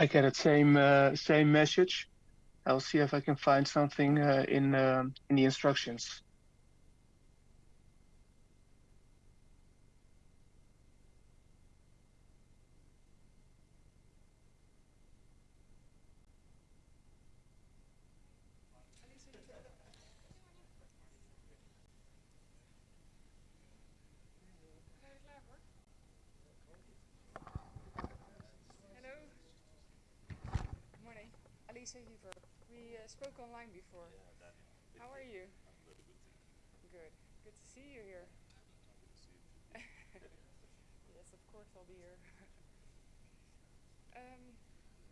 I get the same uh, same message. I'll see if I can find something uh, in um in the instructions. Hello. Good morning. Alisa Heaver. We uh, spoke online before. How are you? Good. Good to see you here. yes, of course I'll be here. um,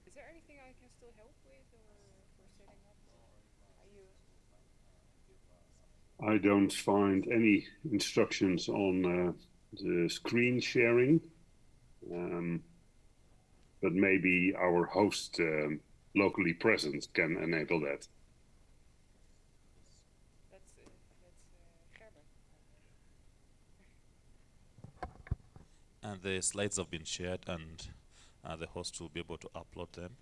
is there anything I can still help with or for setting up? Are you? I don't find any instructions on uh, the screen sharing, um, but maybe our host um, locally present can enable that. That's uh, that's uh, Gerben. And the slides have been shared, and uh, the host will be able to upload them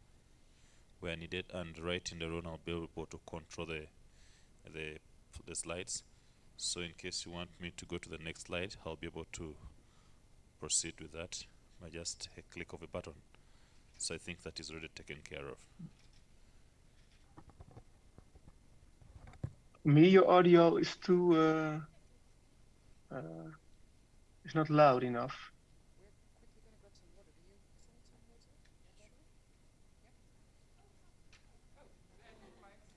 where needed. And right in the room, I'll be able to control the the the slides. So in case you want me to go to the next slide, I'll be able to proceed with that by just a click of a button. So I think that is already taken care of. Me, your audio is too uh, uh, it's not loud enough. We're quickly gonna grab some water. Do you still need some water? Yeah, sure.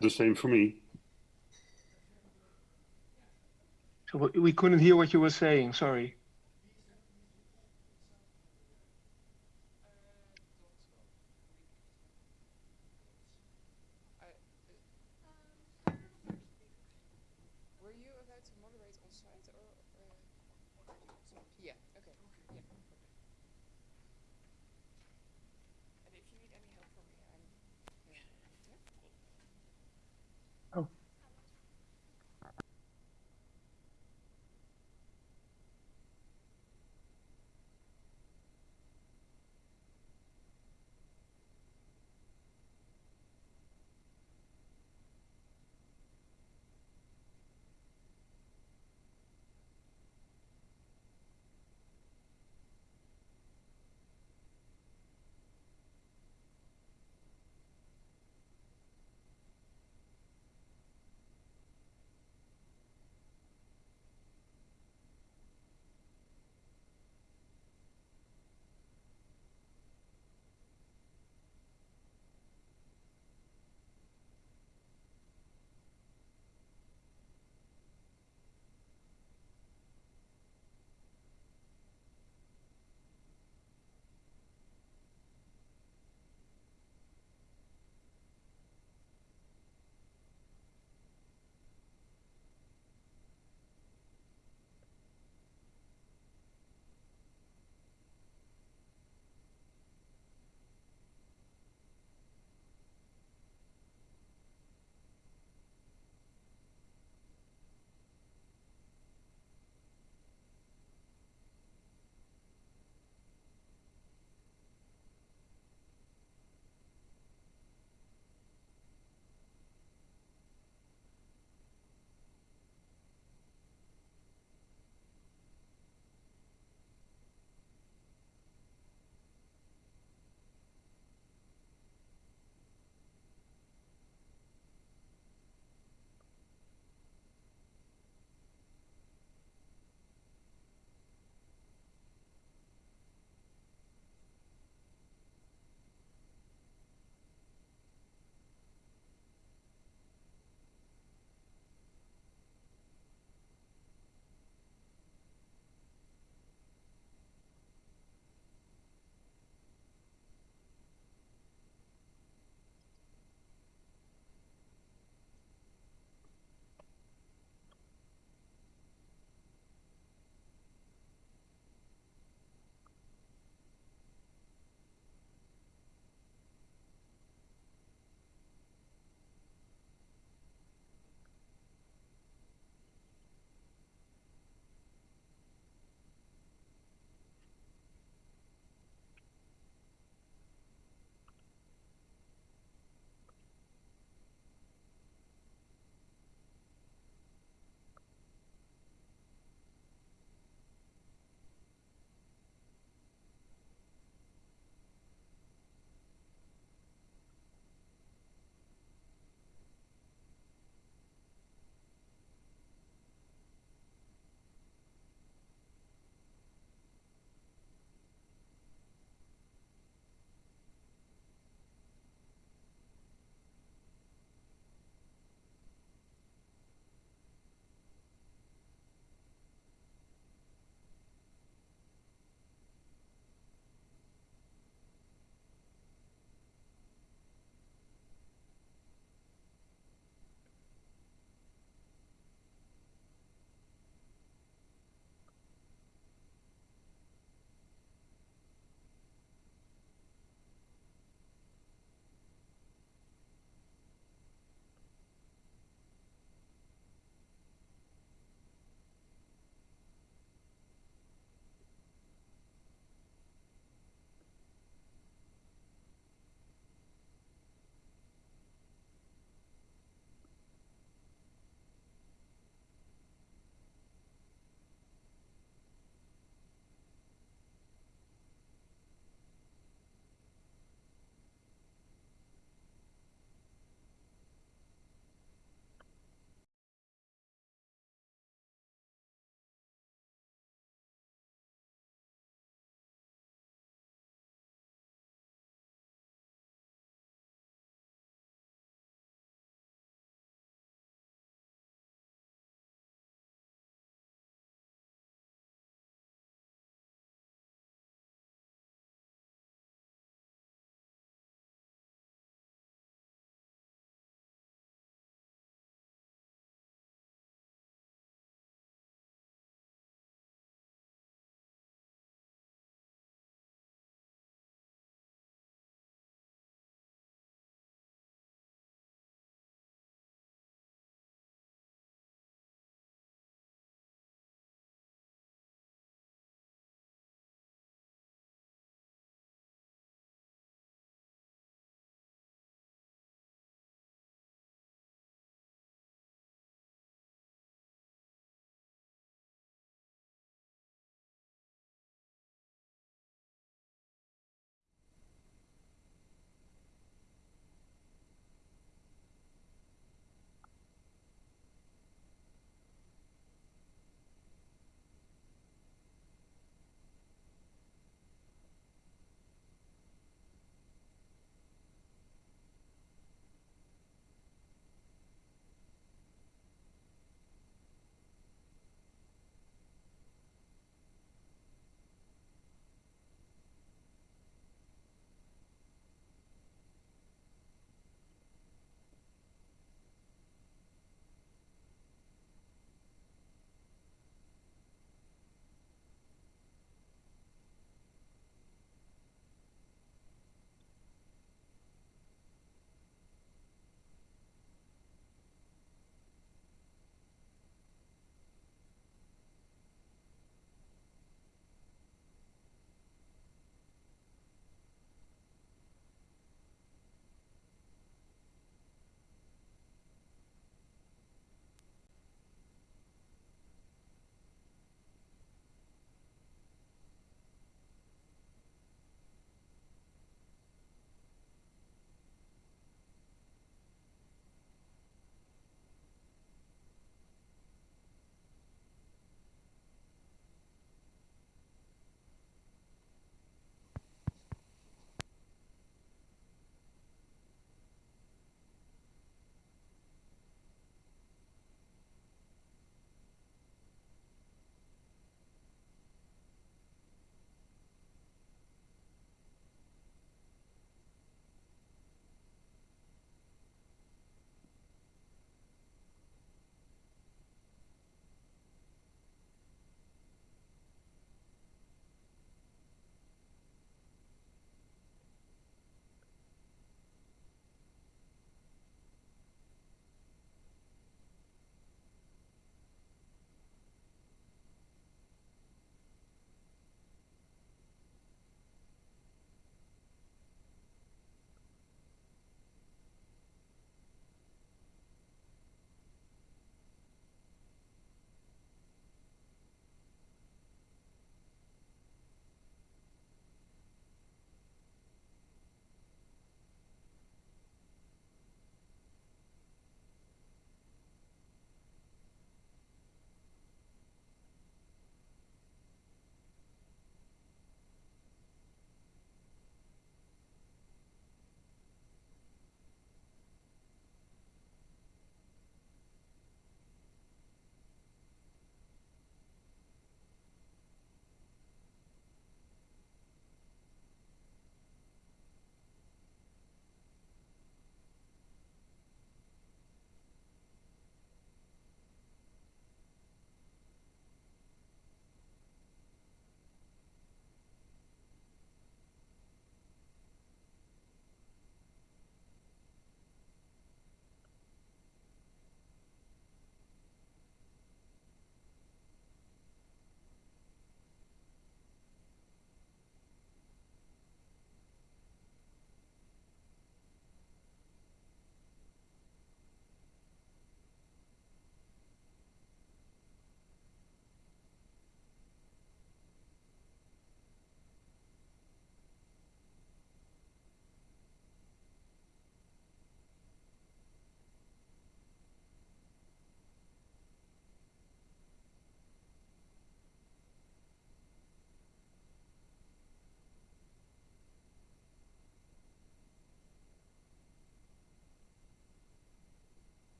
The same for me. So we- we couldn't hear what you were saying. Sorry. Were you about to moderate on site or? Uh, Yeah. Okay.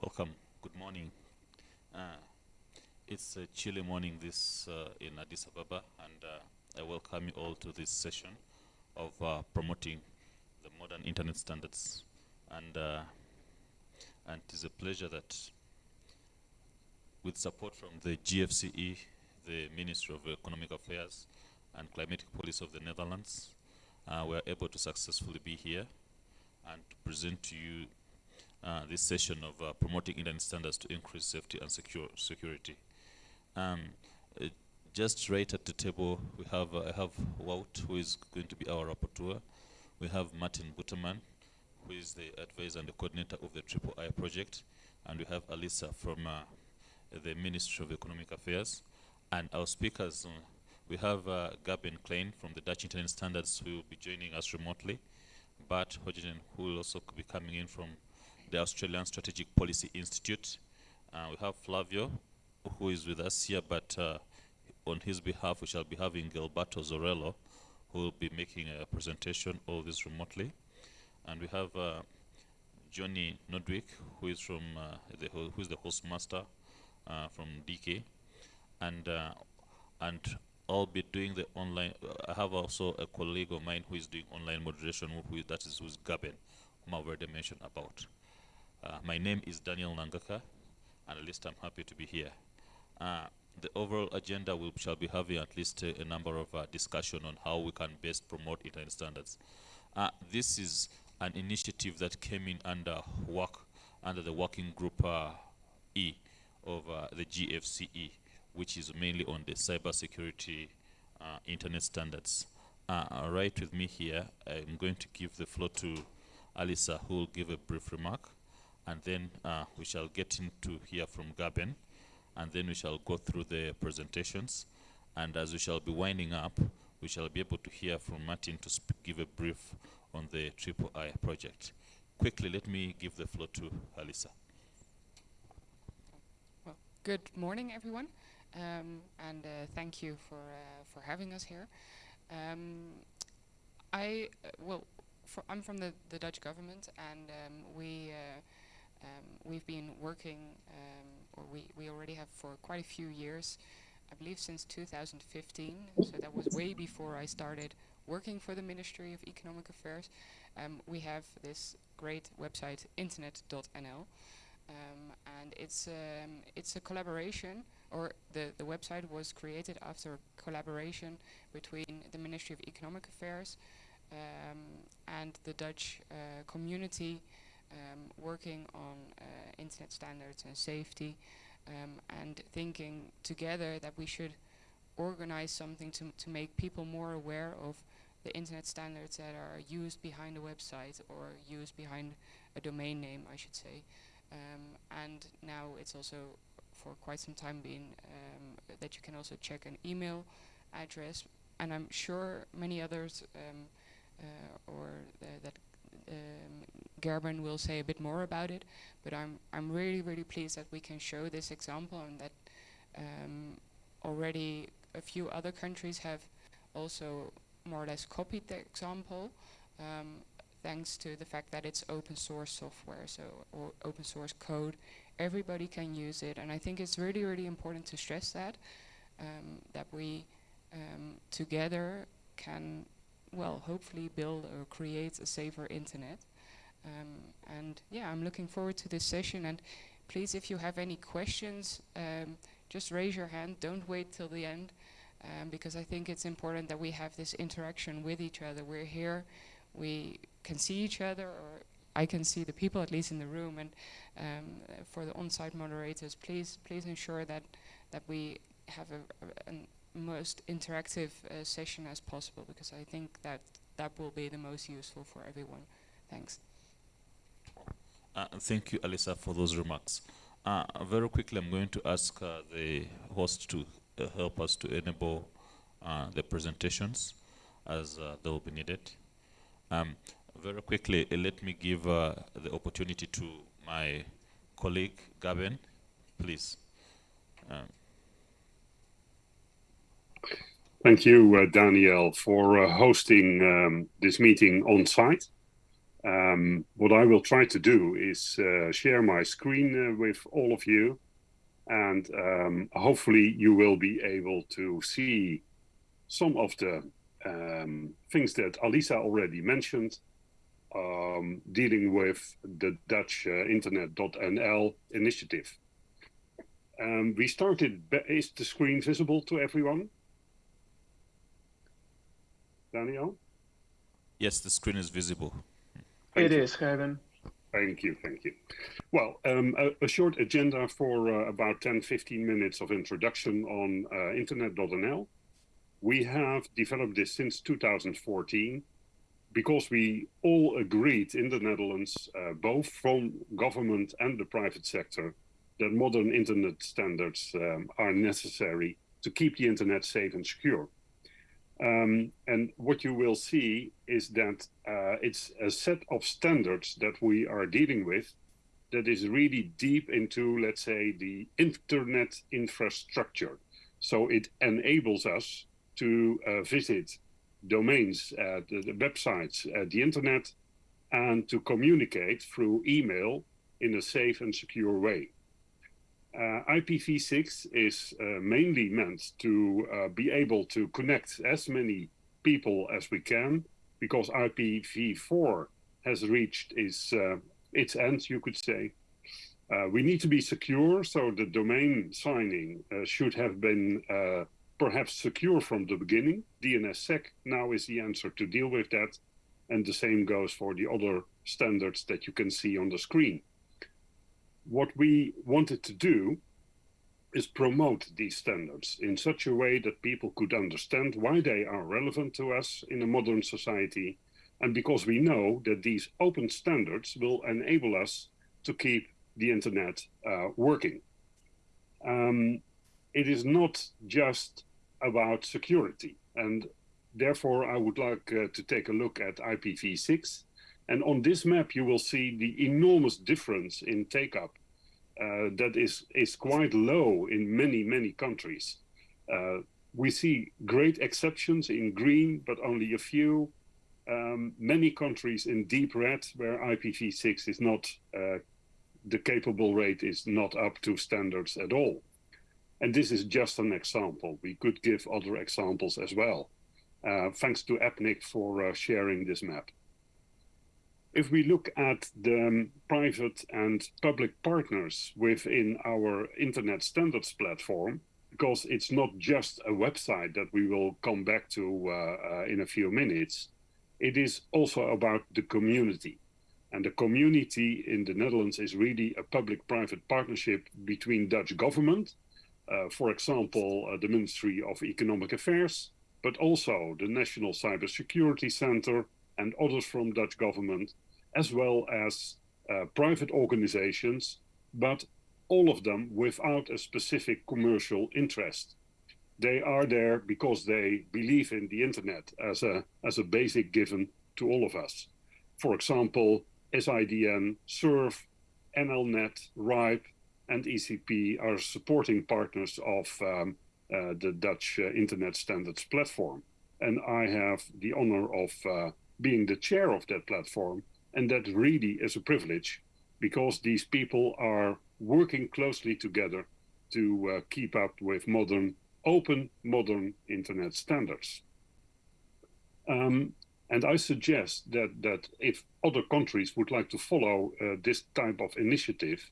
Welcome. Good morning. Uh, it's a chilly morning this uh, in Addis Ababa, and uh, I welcome you all to this session of uh, promoting the modern internet standards. And uh, and it is a pleasure that, with support from the GFCE, the Ministry of Economic Affairs, and Climatic Policy of the Netherlands, uh, we are able to successfully be here and to present to you uh, this session of uh, promoting internet standards to increase safety and secure security. Um, uh, just right at the table, we have uh, I have Wout, who is going to be our rapporteur. We have Martin Botterman, who is the advisor and the coordinator of the Triple I project, and we have Alisa from uh, the Ministry of Economic Affairs. And our speakers, we have Gerben Klein from the Dutch Internet Standards, who will be joining us remotely. Bart Hogeveen, who will also be coming in from the Australian Strategic Policy Institute. Uh, we have Flavio, who is with us here, but uh, on his behalf, we shall be having Gilberto Zorello, who will be making a presentation of this remotely. And we have uh, Johnny Nodwick, who is from uh, the who is the host master uh, from DK, and uh, and I'll be doing the online. I have also a colleague of mine who is doing online moderation, who that is who's Gerben, whom I've already mentioned about. Uh, my name is Daniel Nanghaka, and at least I'm happy to be here. Uh, the overall agenda will shall be having at least a, a number of uh, discussion on how we can best promote internet standards. Uh, this is an initiative that came in under work under the working group uh, E of uh, the GFCE, which is mainly on the cybersecurity uh, internet standards. right with me here, I'm going to give the floor to Alisa, who will give a brief remark and then uh, we shall get into hear from Gerben, and then we shall go through the presentations. And as we shall be winding up, we shall be able to hear from Martin to give a brief on the Triple I project. Quickly, let me give the floor to Alisa. Well, good morning, everyone, um, and uh, thank you for uh, for having us here. Um, I uh, well, I'm from the, the Dutch government, and um, we uh, we've been working, um, or we, we already have for quite a few years, I believe since 2015, so that was way before I started working for the Ministry of Economic Affairs. Um, we have this great website, internet.nl, um, and it's um, it's a collaboration, or the the website was created after a collaboration between the Ministry of Economic Affairs um, and the Dutch uh, community um, working on uh, internet standards and safety um, and thinking together that we should organize something to, to make people more aware of the internet standards that are used behind a website or used behind a domain name, I should say. Um, and now it's also for quite some time been um, that you can also check an email address. And I'm sure many others um, uh, or uh, that um, Gerben will say a bit more about it, but I'm I'm really really pleased that we can show this example and that um, already a few other countries have also more or less copied the example um, thanks to the fact that it's open source software so open source code. Everybody can use it and I think it's really really important to stress that um, that we um, together can well hopefully build or create a safer internet um, and yeah, I'm looking forward to this session. And please, if you have any questions, um, just raise your hand. Don't wait till the end, um, because I think it's important that we have this interaction with each other. We're here, we can see each other, or I can see the people at least in the room. And um, for the on-site moderators, please, please ensure that that we have a, a, most interactive uh, session as possible, because I think that that will be the most useful for everyone. Thanks. Uh, thank you, Alisa, for those remarks. Uh, very quickly, I'm going to ask uh, the host to uh, help us to enable uh, the presentations as uh, they will be needed. Um, very quickly, let me give the opportunity to my colleague, Gavin, please. Um. Thank you, Daniel, for hosting um, this meeting on site. Um, what I will try to do is uh, share my screen uh, with all of you, and um, hopefully you will be able to see some of the um, things that Alisa already mentioned, um, dealing with the Dutch uh, Internet.nl initiative. Um, we started, is the screen visible to everyone? Daniel? Yes, the screen is visible. Thank it you. is, Kevin. Thank you, thank you. Well, um, a, a, short agenda for uh, about 10, 15 minutes of introduction on uh, internet.nl. We have developed this since 2014 because we all agreed in the Netherlands, uh, both from government and the private sector, that modern internet standards um, are necessary to keep the internet safe and secure. Um, and what you will see is that uh, it's a set of standards that we are dealing with that is really deep into, let's say, the internet infrastructure. So it enables us to uh, visit domains, uh, the, the, websites, uh, the internet, and to communicate through email in a safe and secure way. Uh, IPv6 is uh, mainly meant to uh, be able to connect as many people as we can because IPv4 has reached its, uh, its end, you could say. Uh, we need to be secure, so the domain signing uh, should have been perhaps secure from the beginning. DNSSEC now is the answer to deal with that. And the same goes for the other standards that you can see on the screen what we wanted to do is promote these standards in such a way that people could understand why they are relevant to us in a modern society. And because we know that these open standards will enable us to keep the internet uh, working. Um, it is not just about security. And therefore, I would like uh, to take a look at IPv6 and on this map, you will see the enormous difference in take-up uh, that is, is quite low in many, many countries. Uh, we see great exceptions in green, but only a few. Um, many countries in deep red where IPv6 is not, uh, the capable rate is not up to standards at all. And this is just an example. We could give other examples as well. Uh, thanks to APNIC for uh, sharing this map if we look at the um, private and public partners within our internet standards platform, because it's not just a website that we will come back to uh, uh, in a few minutes, it is also about the community. And the community in the Netherlands is really a public-private partnership between Dutch government, uh, for example, uh, the Ministry of Economic Affairs, but also the National Cybersecurity Center, and others from Dutch government, as well as uh, private organizations, but all of them without a specific commercial interest. They are there because they believe in the internet as a, as a basic given to all of us. For example, SIDN, SURF, NLNet, RIPE, and ECP are supporting partners of um, uh, the Dutch uh, Internet Standards Platform. And I have the honor of uh, being the chair of that platform. And that really is a privilege because these people are working closely together to uh, keep up with modern, open, modern internet standards. Um, and I suggest that, that if other countries would like to follow uh, this type of initiative,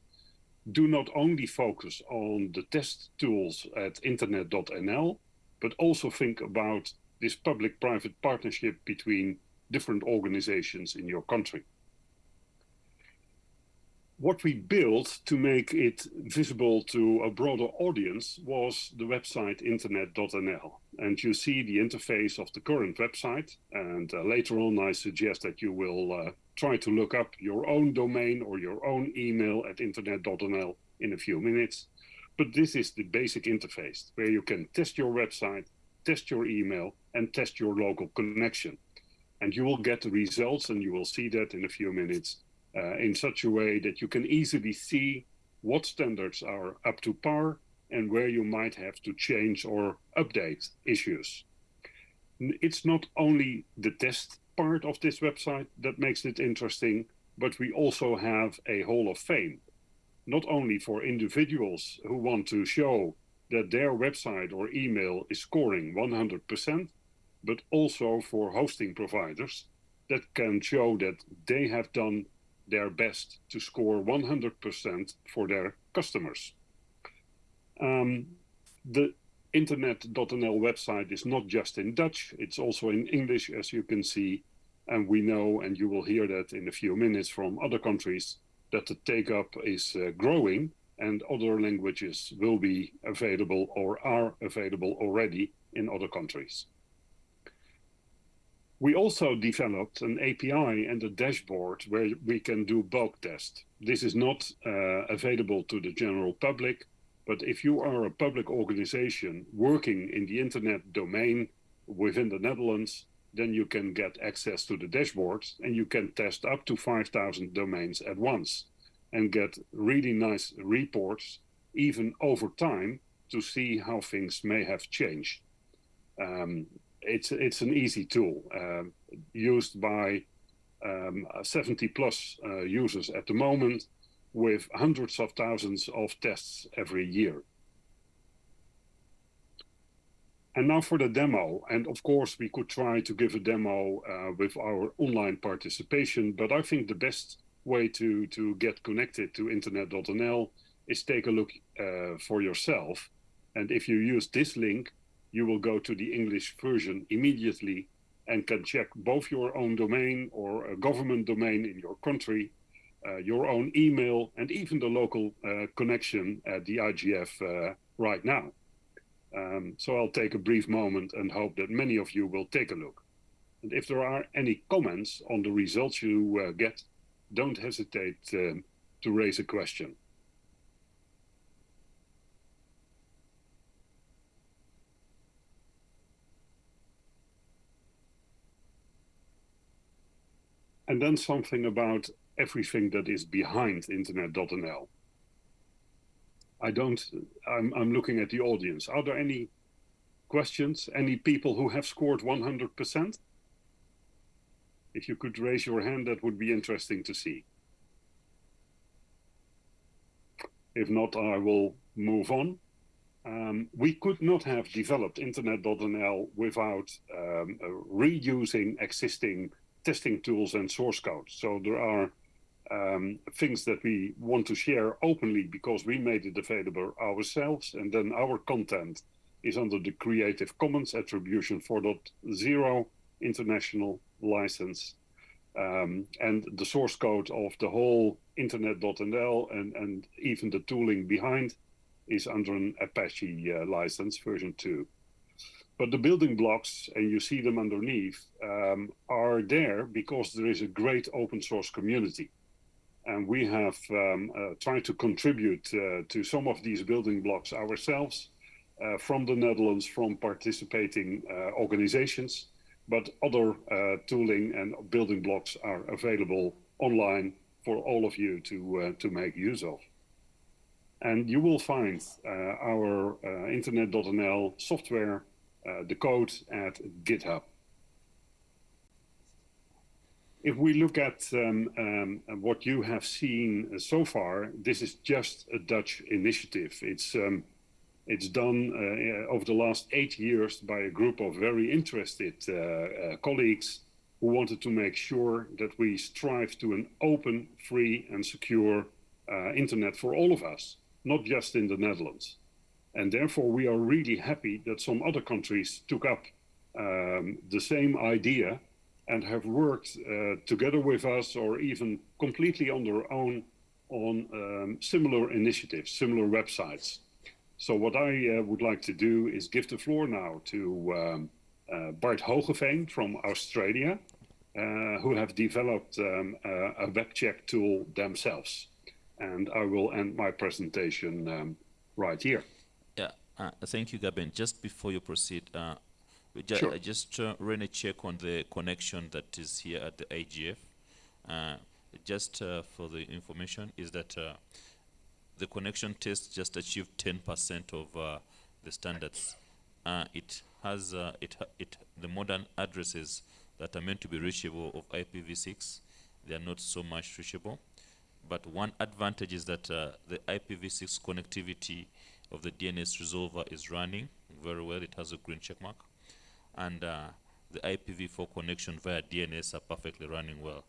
do not only focus on the test tools at internet.nl, but also think about this public-private partnership between different organizations in your country. What we built to make it visible to a broader audience was the website internet.nl. And you see the interface of the current website. And uh, later on, I suggest that you will uh, try to look up your own domain or your own email at internet.nl in a few minutes. But this is the basic interface where you can test your website, test your email, and test your local connection and you will get the results and you will see that in a few minutes uh, in such a way that you can easily see what standards are up to par and where you might have to change or update issues. It's not only the test part of this website that makes it interesting, but we also have a Hall of Fame, not only for individuals who want to show that their website or email is scoring 100%, but also for hosting providers that can show that they have done their best to score 100% for their customers. Um, the internet.nl website is not just in Dutch, it's also in English, as you can see. And we know, and you will hear that in a few minutes from other countries, that the take up is uh, growing and other languages will be available or are available already in other countries. We also developed an API and a dashboard where we can do bulk tests. This is not uh, available to the general public, but if you are a public organization working in the internet domain within the Netherlands, then you can get access to the dashboard and you can test up to 5,000 domains at once and get really nice reports, even over time, to see how things may have changed. Um, it's it's an easy tool uh, used by um, 70 plus uh, users at the moment with hundreds of thousands of tests every year. And now for the demo. And of course, we could try to give a demo uh, with our online participation, but I think the best way to, to get connected to internet.nl is take a look uh, for yourself. And if you use this link, you will go to the English version immediately and can check both your own domain or a government domain in your country, uh, your own email, and even the local uh, connection at the IGF uh, right now. Um, so I'll take a brief moment and hope that many of you will take a look. And if there are any comments on the results you uh, get, don't hesitate um, to raise a question. And then something about everything that is behind internet.nl. I don't, I'm, I'm looking at the audience. Are there any questions? Any people who have scored 100%? If you could raise your hand, that would be interesting to see. If not, I will move on. Um, we could not have developed internet.nl without um, reusing existing testing tools and source code. So there are um, things that we want to share openly because we made it available ourselves, and then our content is under the Creative Commons Attribution 4.0 international license. Um, and the source code of the whole internet.nl and, and even the tooling behind is under an Apache uh, license version 2. But the building blocks, and you see them underneath, um, are there because there is a great open source community. And we have um, uh, tried to contribute uh, to some of these building blocks ourselves uh, from the Netherlands, from participating uh, organizations, but other uh, tooling and building blocks are available online for all of you to, uh, to make use of. And you will find our internet.nl software the code at GitHub. If we look at um, um, what you have seen so far, this is just a Dutch initiative. It's um, it's done uh, over the last eight years by a group of very interested uh, uh, colleagues who wanted to make sure that we strive to an open, free and secure uh, internet for all of us, not just in the Netherlands. And therefore, we are really happy that some other countries took up um, the same idea and have worked uh, together with us or even completely on their own on um, similar initiatives, similar websites. So what I uh, would like to do is give the floor now to um, uh, Bart Hogeveen from Australia, uh, who have developed um, a web check tool themselves. And I will end my presentation um, right here. Uh, thank you, Gerben. Just before you proceed, uh, ju sure. I just uh, ran a check on the connection that is here at the IGF. Uh, just uh, for the information, is that uh, the connection test just achieved 10% of the standards. it has it ha it the modern addresses that are meant to be reachable of IPv6, they are not so much reachable. But one advantage is that uh, the IPv6 connectivity of the DNS resolver is running very well. It has a green check mark. And uh, the IPv4 connection via DNS are perfectly running well.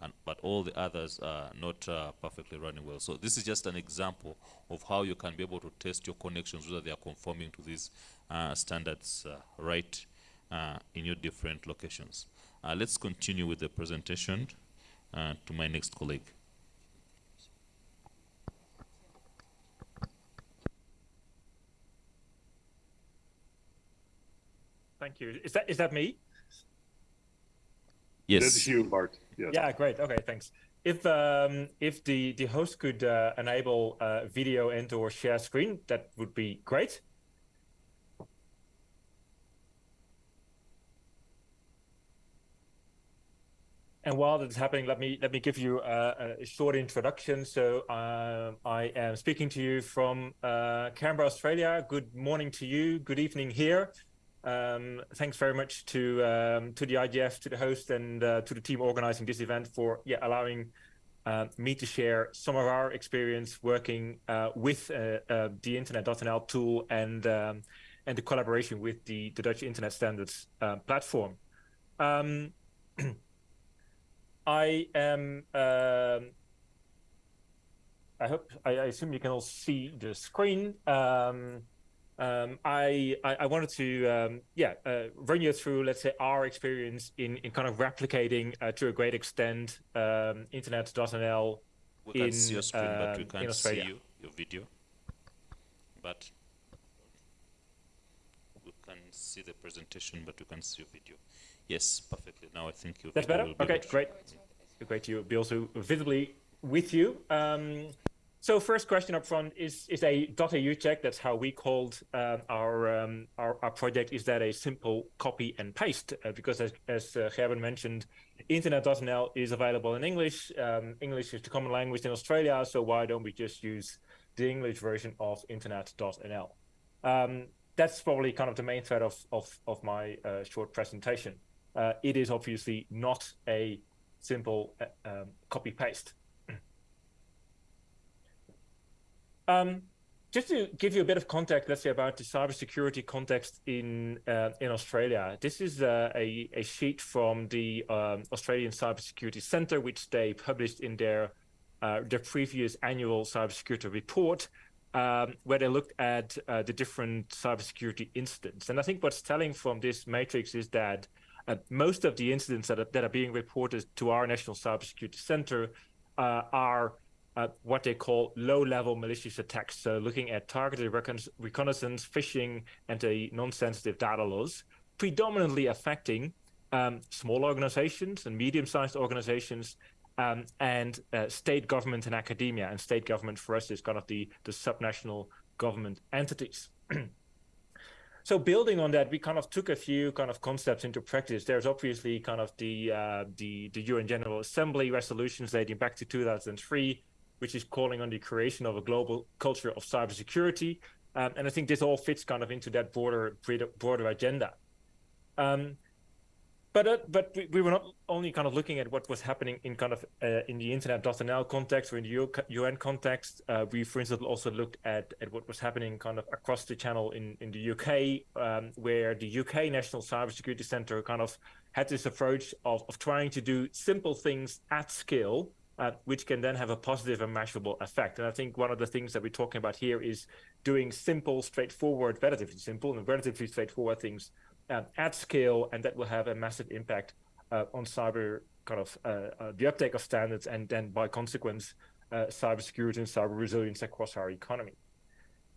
And, but all the others are not uh, perfectly running well. So this is just an example of how you can be able to test your connections, whether they are conforming to these uh, standards uh, right uh, in your different locations. Uh, let's continue with the presentation to my next colleague. Thank you. Is that is that me? Yes. That's you, Bart. Yes. Yeah, great. Okay, thanks. If um, if the the host could uh, enable uh, video and or share screen, that would be great. And while that's happening, let me let me give you a, a short introduction. So uh, I am speaking to you from uh, Canberra, Australia. Good morning to you. Good evening here. Um, thanks very much to um, to the IGF, to the host, and uh, to the team organizing this event for yeah allowing uh, me to share some of our experience working uh, with uh, uh, the Internet.nl tool and um, and the collaboration with the, the Dutch Internet Standards uh, platform. Um, I am. Um, I hope I, I, assume you can all see the screen. Um, um, I, I, I wanted to um, yeah uh, run you through let's say our experience in, in kind of replicating uh, to a great extent um, internet.nl we can in, see your screen but we um, can't see you, your video. But we can see the presentation but we can't see your video. Yes perfectly. Now I think you that's better? okay great. Great to be also visibly with you. Um, so first question up front is is a .au check. That's how we called uh, our, um, our, our project. Is that a simple copy and paste? Uh, because as, as uh, mentioned, Internet.nl is available in English. Um, English is the common language in Australia, so why don't we just use the English version of Internet.nl? Um, that's probably kind of the main thread of of, of my uh, short presentation. Uh, it is obviously not a simple uh, um, copy paste. Um, just to give you a bit of context, let's say about the cybersecurity context in uh, in Australia. This is uh, a a sheet from the um, Australian Cybersecurity Centre, which they published in their uh, their previous annual cybersecurity report, um, where they looked at uh, the different cybersecurity incidents. And I think what's telling from this matrix is that uh, most of the incidents that are, that are being reported to our National Cybersecurity Centre uh, are uh, what they call low-level malicious attacks. So looking at targeted recon reconnaissance, phishing, and a non-sensitive data loss, predominantly affecting um, small organizations and medium-sized organizations um, and uh, state government and academia. And state government for us is kind of the, the subnational government entities. so building on that, we kind of took a few kind of concepts into practice. There's obviously kind of the uh, the the UN General Assembly resolutions dating back to 2003, which is calling on the creation of a global culture of cybersecurity. Um, and I think this all fits kind of into that broader broader agenda. Um, but uh, but we, we, were not only kind of looking at what was happening in kind of uh, in the internet.nl context or in the UN context. Uh, we, for instance, also looked at, at what was happening kind of across the channel in, in the UK, um, where the UK National Cybersecurity Centre kind of had this approach of, of trying to do simple things at scale uh, which can then have a positive and measurable effect. And I think one of the things that we're talking about here is doing simple, straightforward, relatively simple and relatively straightforward things uh, at scale, and that will have a massive impact uh, on cyber kind of uh, uh, the uptake of standards, and then by consequence, uh, cybersecurity and cyber resilience across our economy.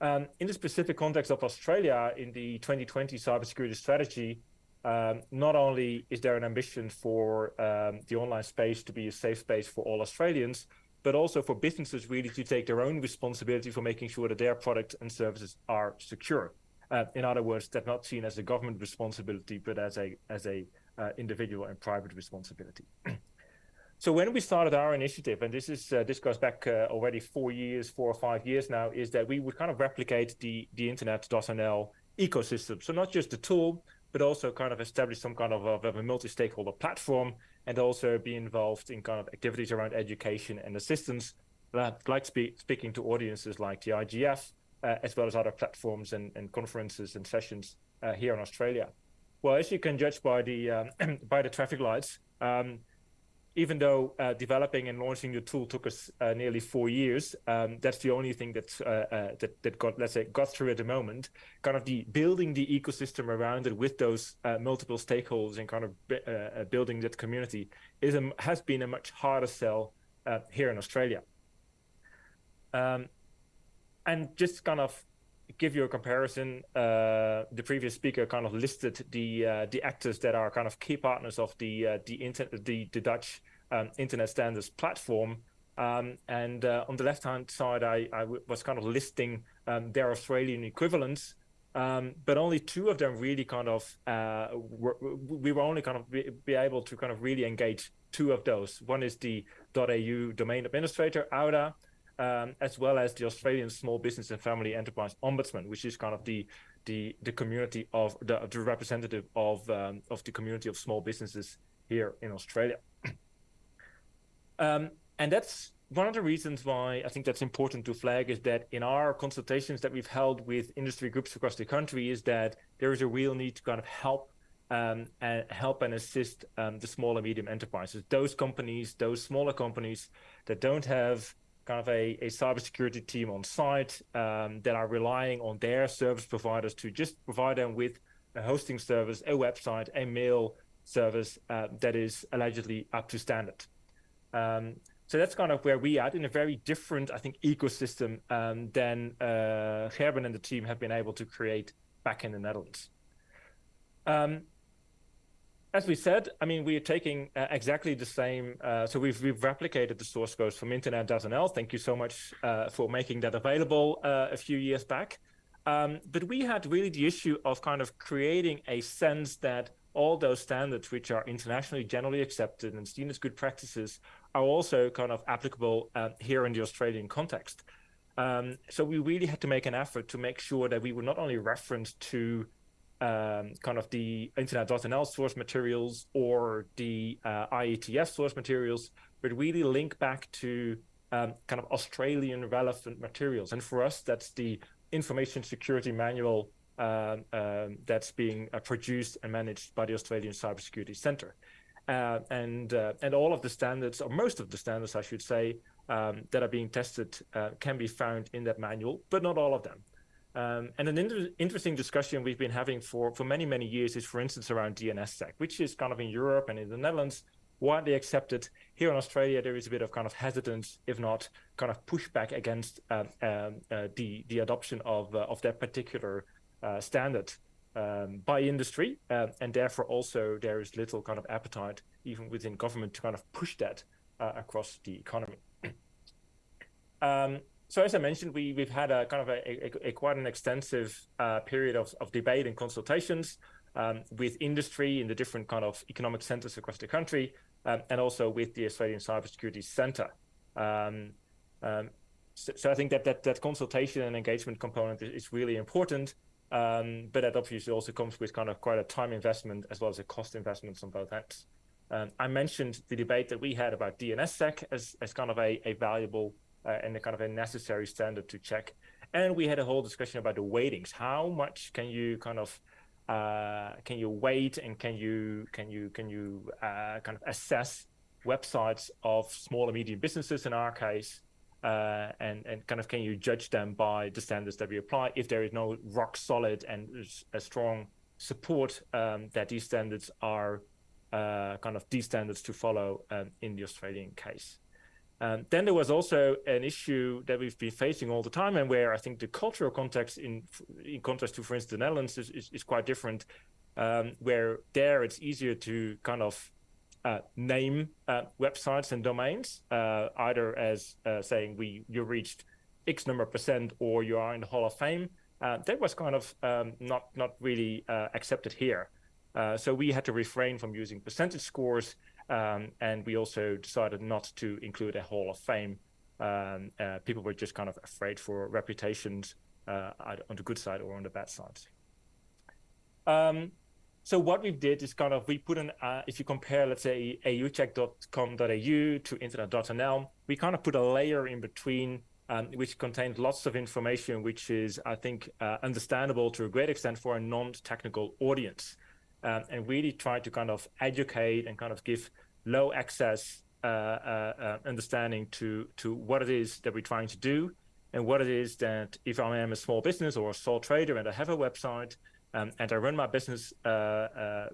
Um, in the specific context of Australia, in the 2020 cybersecurity strategy, um, not only is there an ambition for um, the online space to be a safe space for all Australians, but also for businesses really to take their own responsibility for making sure that their products and services are secure. Uh, in other words, that's not seen as a government responsibility, but as a as a uh, individual and private responsibility. so when we started our initiative, and this is uh, this goes back uh, already four years, four or five years now, is that we would kind of replicate the the internet.nl ecosystem. So not just the tool, but also kind of establish some kind of, of, of a multi-stakeholder platform and also be involved in kind of activities around education and assistance, That like spe speaking to audiences like the IGF, uh, as well as other platforms and, and conferences and sessions uh, here in Australia. Well, as you can judge by the um, by the traffic lights, um, even though uh, developing and launching the tool took us uh, nearly four years, um, that's the only thing that, uh, uh, that that got let's say got through at the moment. Kind of the building the ecosystem around it with those uh, multiple stakeholders and kind of uh, building that community is a, has been a much harder sell here in Australia. Um, and just kind of give you a comparison, uh, the previous speaker kind of listed the uh, the actors that are kind of key partners of the uh, the, inter- the the Dutch um, internet standards platform. Um, and uh, on the left hand side, I, was kind of listing um, their Australian equivalents, um, but only two of them really kind of uh, were, we were only kind of be, be, able to kind of really engage two of those. One is the .au domain administrator, AUDA, um, as well as the Australian Small Business and Family Enterprise Ombudsman, which is kind of the the, the community of the, the representative of um, of the community of small businesses here in Australia. um, and that's one of the reasons why I think that's important to flag is that in our consultations that we've held with industry groups across the country is that there is a real need to kind of help um, and help and assist um, the small and medium enterprises, those companies, those smaller companies that don't have kind of a, a cybersecurity team on site um, that are relying on their service providers to just provide them with a hosting service, a website, a mail service uh, that is allegedly up to standard. Um, so that's kind of where we are in a very different, I think, ecosystem um, than uh, Gerben and the team have been able to create back in the Netherlands. Um, as we said, I mean, we are taking uh, exactly the same. Uh, so we've, we've replicated the source codes from internet.nl. Thank you so much uh, for making that available uh, a few years back. Um, but we had really the issue of kind of creating a sense that all those standards, which are internationally generally accepted and seen as good practices, are also kind of applicable uh, here in the Australian context. Um, so we really had to make an effort to make sure that we were not only referenced to um, kind of the internet.nl source materials or the uh, IETF source materials, but really link back to um, kind of Australian relevant materials. And for us, that's the information security manual um, um, that's being uh, produced and managed by the Australian Cybersecurity Centre. Uh, and uh, and all of the standards, or most of the standards, I should say, um, that are being tested uh, can be found in that manual, but not all of them. Um, and an inter interesting discussion we've been having for, for many, many years is, for instance, around DNSSEC, which is kind of in Europe and in the Netherlands widely accepted. Here in Australia, there is a bit of kind of hesitance, if not kind of pushback against um, um, uh, the the adoption of uh, of that particular uh, standard um, by industry, uh, and therefore also there is little kind of appetite even within government to kind of push that uh, across the economy. So as I mentioned, we, we've had a kind of a, a, a quite an extensive uh, period of, of debate and consultations um, with industry in the different kind of economic centers across the country, um, and also with the Australian Cybersecurity Centre. Um, um, so, so, I think that, that that consultation and engagement component is, is really important, um, but that obviously also comes with kind of quite a time investment as well as a cost investment on both ends. Um, I mentioned the debate that we had about DNSSEC as, as kind of a, a valuable and a kind of a necessary standard to check. And we had a whole discussion about the weightings. How much can you kind of uh, can you weight and can you can you can you uh, kind of assess websites of small and medium businesses in our case, uh, and and kind of can you judge them by the standards that we apply if there is no rock solid and a strong support um, that these standards are uh, kind of these standards to follow um, in the Australian case. Um, then there was also an issue that we've been facing all the time, and where I think the cultural context, in in contrast to, for instance, the Netherlands, is, is, is quite different. Um, where there it's easier to kind of uh, name uh, websites and domains, uh, either as uh, saying we you reached X number percent or you are in the Hall of Fame. Uh, that was kind of um, not not really uh, accepted here. so we had to refrain from using percentage scores um, and we also decided not to include a Hall of Fame. Um, uh, people were just kind of afraid for reputations uh, on the good side or on the bad side. Um, so what we did is kind of we put an uh, if you compare let's say aucheck.com.au to internet.nl, we kind of put a layer in between um, which contains lots of information, which is I think uh, understandable to a great extent for a non-technical audience, um, and really try to kind of educate and kind of give low access uh, uh, uh, understanding to to what it is that we're trying to do and what it is that if I am a small business or a sole trader and I have a website um, and I run my business uh, uh,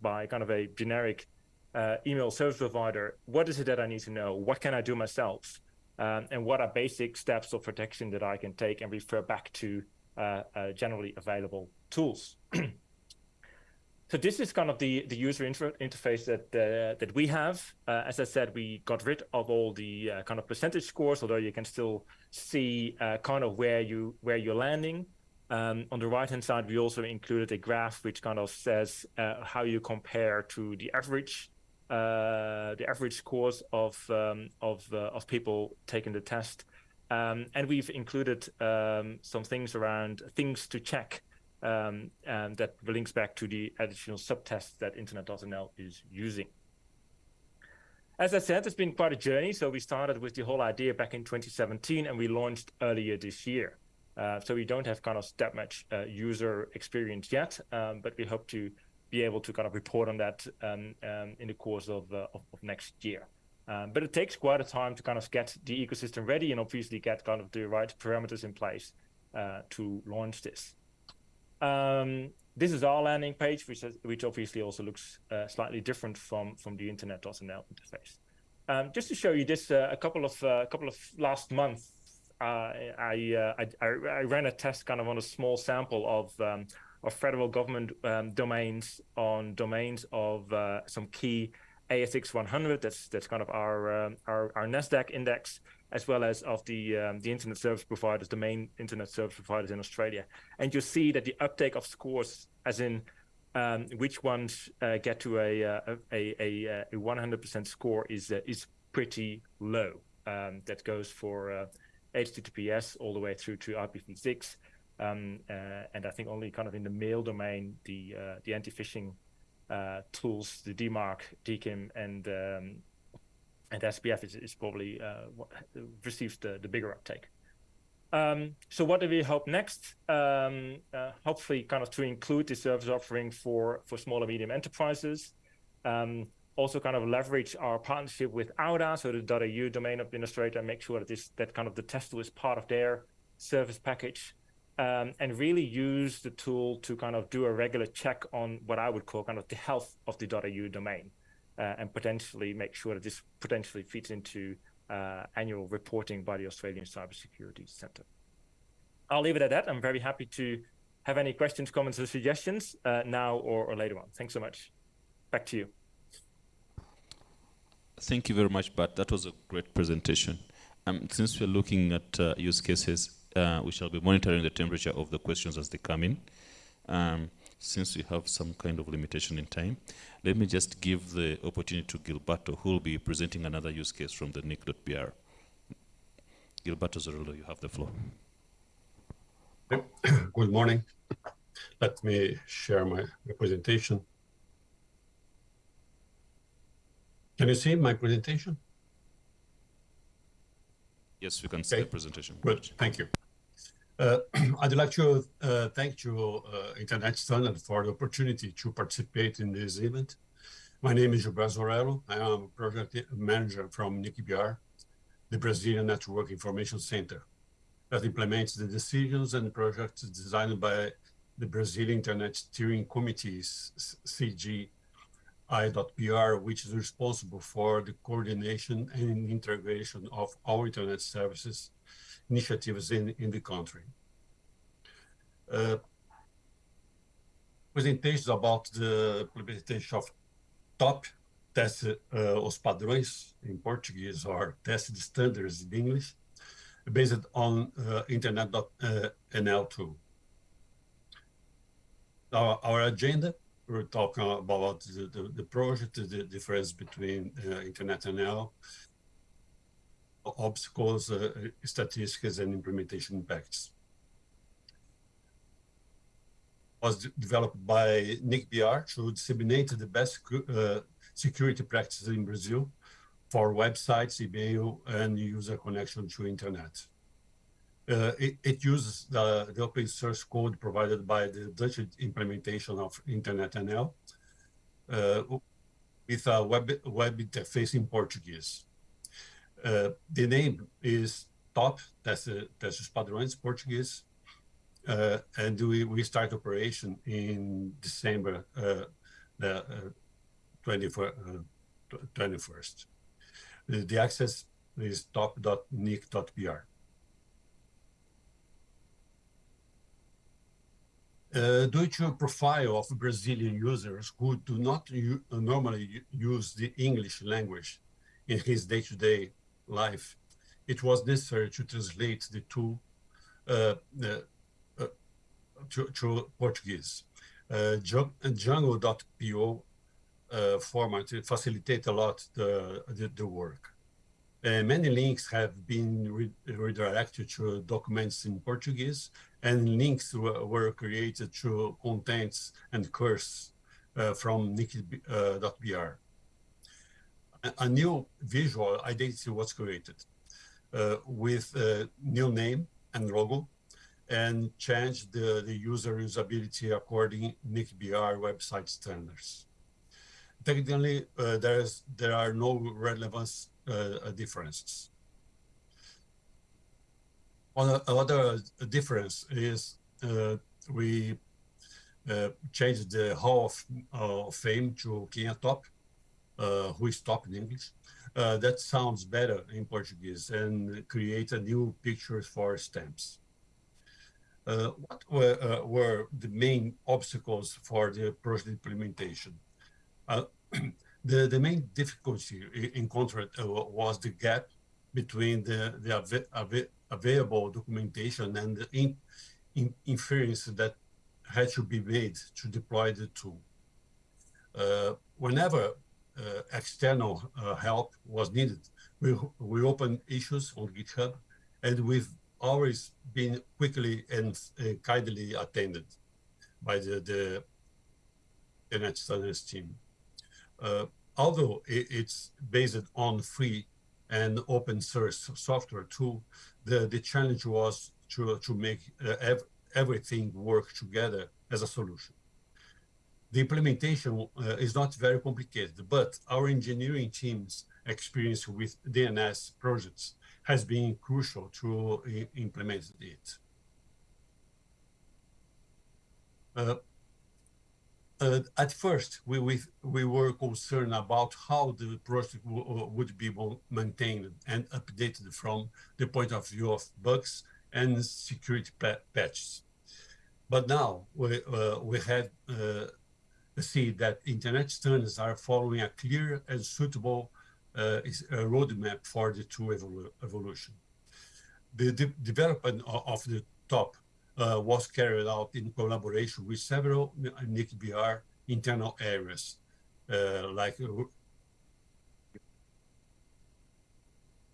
by kind of a generic uh, email service provider, what is it that I need to know? What can I do myself? Um, and what are basic steps of protection that I can take and refer back to generally available tools? So this is kind of the, the user inter interface that uh, that we have. Uh, as I said, we got rid of all the uh, kind of percentage scores, although you can still see uh, kind of where you where you're landing. Um, on the right hand side, we also included a graph which kind of says uh, how you compare to the average uh, the average scores of um, of of people taking the test. Um, and we've included um, some things around things to check um, and that links back to the additional subtests that Internet.nl is using. As I said, it's been quite a journey. So we started with the whole idea back in 2017 and we launched earlier this year. Uh, so we don't have kind of that much uh, user experience yet, um, but we hope to be able to kind of report on that um, um, in the course of, uh, of, of, next year. Um, but it takes quite a time to kind of get the ecosystem ready and obviously get kind of the right parameters in place uh, to launch this. Um, this is our landing page, which, has, which obviously also looks uh, slightly different from, from the internet.nl interface. Um, just to show you this, uh, a couple of uh, couple of last month, uh, I, uh, I, I ran a test kind of on a small sample of um, of federal government um, domains on domains of uh, some key ASX 100. That's that's kind of our um, our, our Nasdaq index, as well as of the um, the internet service providers, the main internet service providers in Australia. And you see that the uptake of scores, as in um, which ones uh, get to a uh, a, a, a 100% score, is uh, is pretty low. Um, that goes for HTTPS uh, all the way through to IPv6. Um, uh, and I think only kind of in the mail domain, the uh, the anti-phishing tools, the DMARC, DKIM, and um, and SPF is, is probably uh, receives the, the bigger uptake. Um, so what do we hope next? Um, uh, hopefully kind of to include the service offering for, for small and medium enterprises. Um, also kind of leverage our partnership with Auda, so the .au domain administrator, and make sure that this that kind of the test tool is part of their service package. Um, and really use the tool to kind of do a regular check on what I would call kind of the health of the .au domain uh, and potentially make sure that this potentially fits into uh, annual reporting by the Australian Cybersecurity Centre. I'll leave it at that. I'm very happy to have any questions, comments, or suggestions uh, now or, or later on. Thanks so much. Back to you. Thank you very much, Bart. That was a great presentation. Um, since we're looking at uh, use cases, uh, we shall be monitoring the temperature of the questions as they come in. Um, since we have some kind of limitation in time, let me just give the opportunity to Gilberto, who will be presenting another use case from the nic.br. Gilberto Zorello, you have the floor. Good morning. Let me share my presentation. Can you see my presentation? Yes, we can see the presentation. Good, thank you. Uh, I'd like to uh, thank you, uh, Internet Standard, for the opportunity to participate in this event. My name is Gilberto Zorello. I am a project manager from NIC.br, the Brazilian Network Information Center, that implements the decisions and projects designed by the Brazilian Internet Steering Committee, CGI.br, which is responsible for the coordination and integration of all Internet services initiatives in, in the country. Uh, presentations about the implementation of top test uh, os padrões in Portuguese or test standards in English based on uh, internet.nl uh, tool. Our, our agenda, we're talking about the, the, the project, the difference between uh, internet.nl obstacles, uh, statistics, and implementation impacts. was developed by NIC.br to disseminate the best uh, security practices in Brazil for websites, email, and user connection to internet. Uh, it, it, uses the, the, open source code provided by the Dutch implementation of Internet NL uh, with a web, web interface in Portuguese. Uh, the name is TOP, that's, the, that's os padrões Portuguese, uh, and we, we start operation in December uh, the 21st. Uh, 21st. The, access is top.nic.br. Uh, due to a profile of Brazilian users who do not normally use the English language in his day-to-day -day life, it was necessary to translate the two uh, uh, to, to, Portuguese. Uh, Django.po uh, format facilitate a lot the, the, the work. Uh, many links have been re redirected to documents in Portuguese, and links were created to contents and course uh, from NIC.br. A, new visual identity was created uh, with a new name and logo and changed the, the user usability according to NIC.br website standards. Technically, uh, there's, there are no relevant uh, differences. Another difference is uh, we uh, changed the Hall of, of Fame to Quem Top, uh, who is top in English. Uh, that sounds better in Portuguese and create a new picture for stamps. Uh, what were, were, the main obstacles for the project implementation? The, the main difficulty encountered was the gap between the, the av av available documentation and the in, in inference that had to be made to deploy the tool. Uh, whenever external uh, help was needed, we, we opened issues on GitHub and we've always been quickly and uh, kindly attended by the, the Internet team. Uh, although it, it's based on free and open source software tool, the, the challenge was to, to make uh, ev everything work together as a solution. The implementation uh, is not very complicated, but our engineering team's experience with DNS projects has been crucial to implement it. Uh, uh, at first, we, we, we were concerned about how the project uh, would be maintained and updated from the point of view of bugs and security patches. But now we, uh, we have uh, see that internet standards are following a clear and suitable uh, roadmap for the evolu evolution. The de development of the top uh, was carried out in collaboration with several NIC.br internal areas, uh, like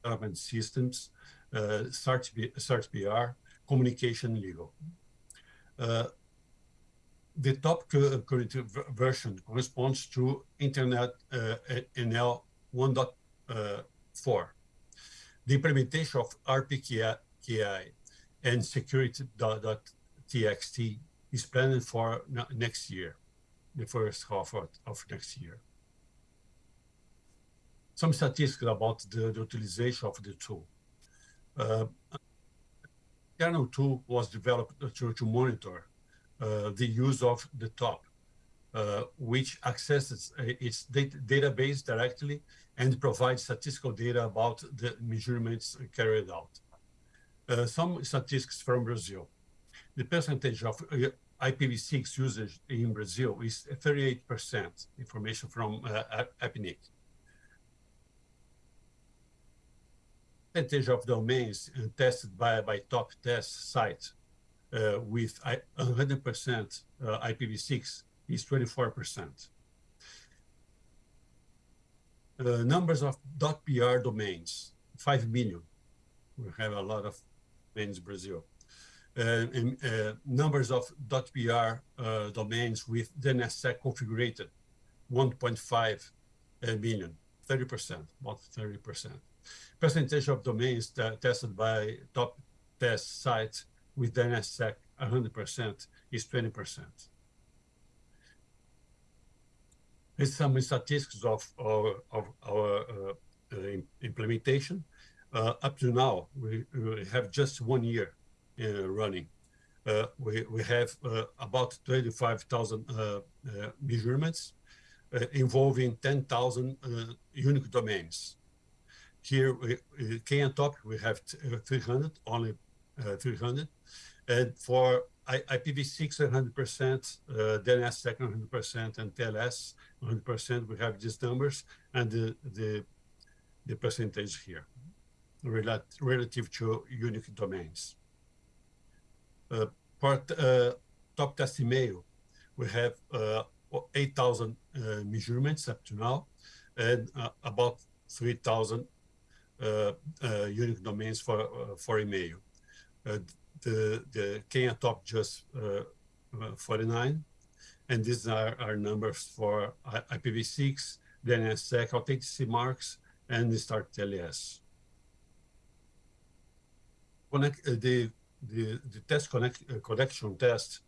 development systems, uh, search, CERT.br, communication legal. Uh, the top current version corresponds to Internet uh, NL 1.4. The implementation of RPKI and security.txt is planned for next year, the first half of, next year. Some statistics about the, the utilization of the tool. Uh, kernel tool was developed to, to monitor uh, the use of the top, uh, which accesses uh, its data database directly and provides statistical data about the measurements carried out. Uh, some statistics from Brazil. The percentage of uh, IPv6 usage in Brazil is 38%, information from uh, APNIC. Percentage of domains uh, tested by, by top test sites uh, with 100% uh, IPv6 is 24%. Uh, numbers of .br domains, 5 million. We have a lot of domains in Brazil. uh, in, uh, numbers of .br uh, domains with DNSSEC configured, 1.5 million, 30%, about 30%. Percentage of domains tested by top test sites with DNSSEC 100% is 20%. Here's some statistics of our, of our uh, uh, implementation. Uh, up to now, we, we, have just one year uh, running. Uh, we, we have uh, about 25,000 measurements involving 10,000 unique domains. Here, we, in Top, we have 300, only 300. And for I, IPv6 100%, uh, DNS 100%, and TLS 100%. We have these numbers and the the, the percentage here rel relative to unique domains. Uh, for uh, top test email, we have uh, 8,000 uh, measurements up to now, and uh, about 3,000 uh, unique domains for for email the, the Quem Top just uh, uh, 49. And these are our numbers for IPv6, then DNSSEC, authenticity marks, and the STARTTLS. Connect, uh, the, the, the test connect, uh, connection test,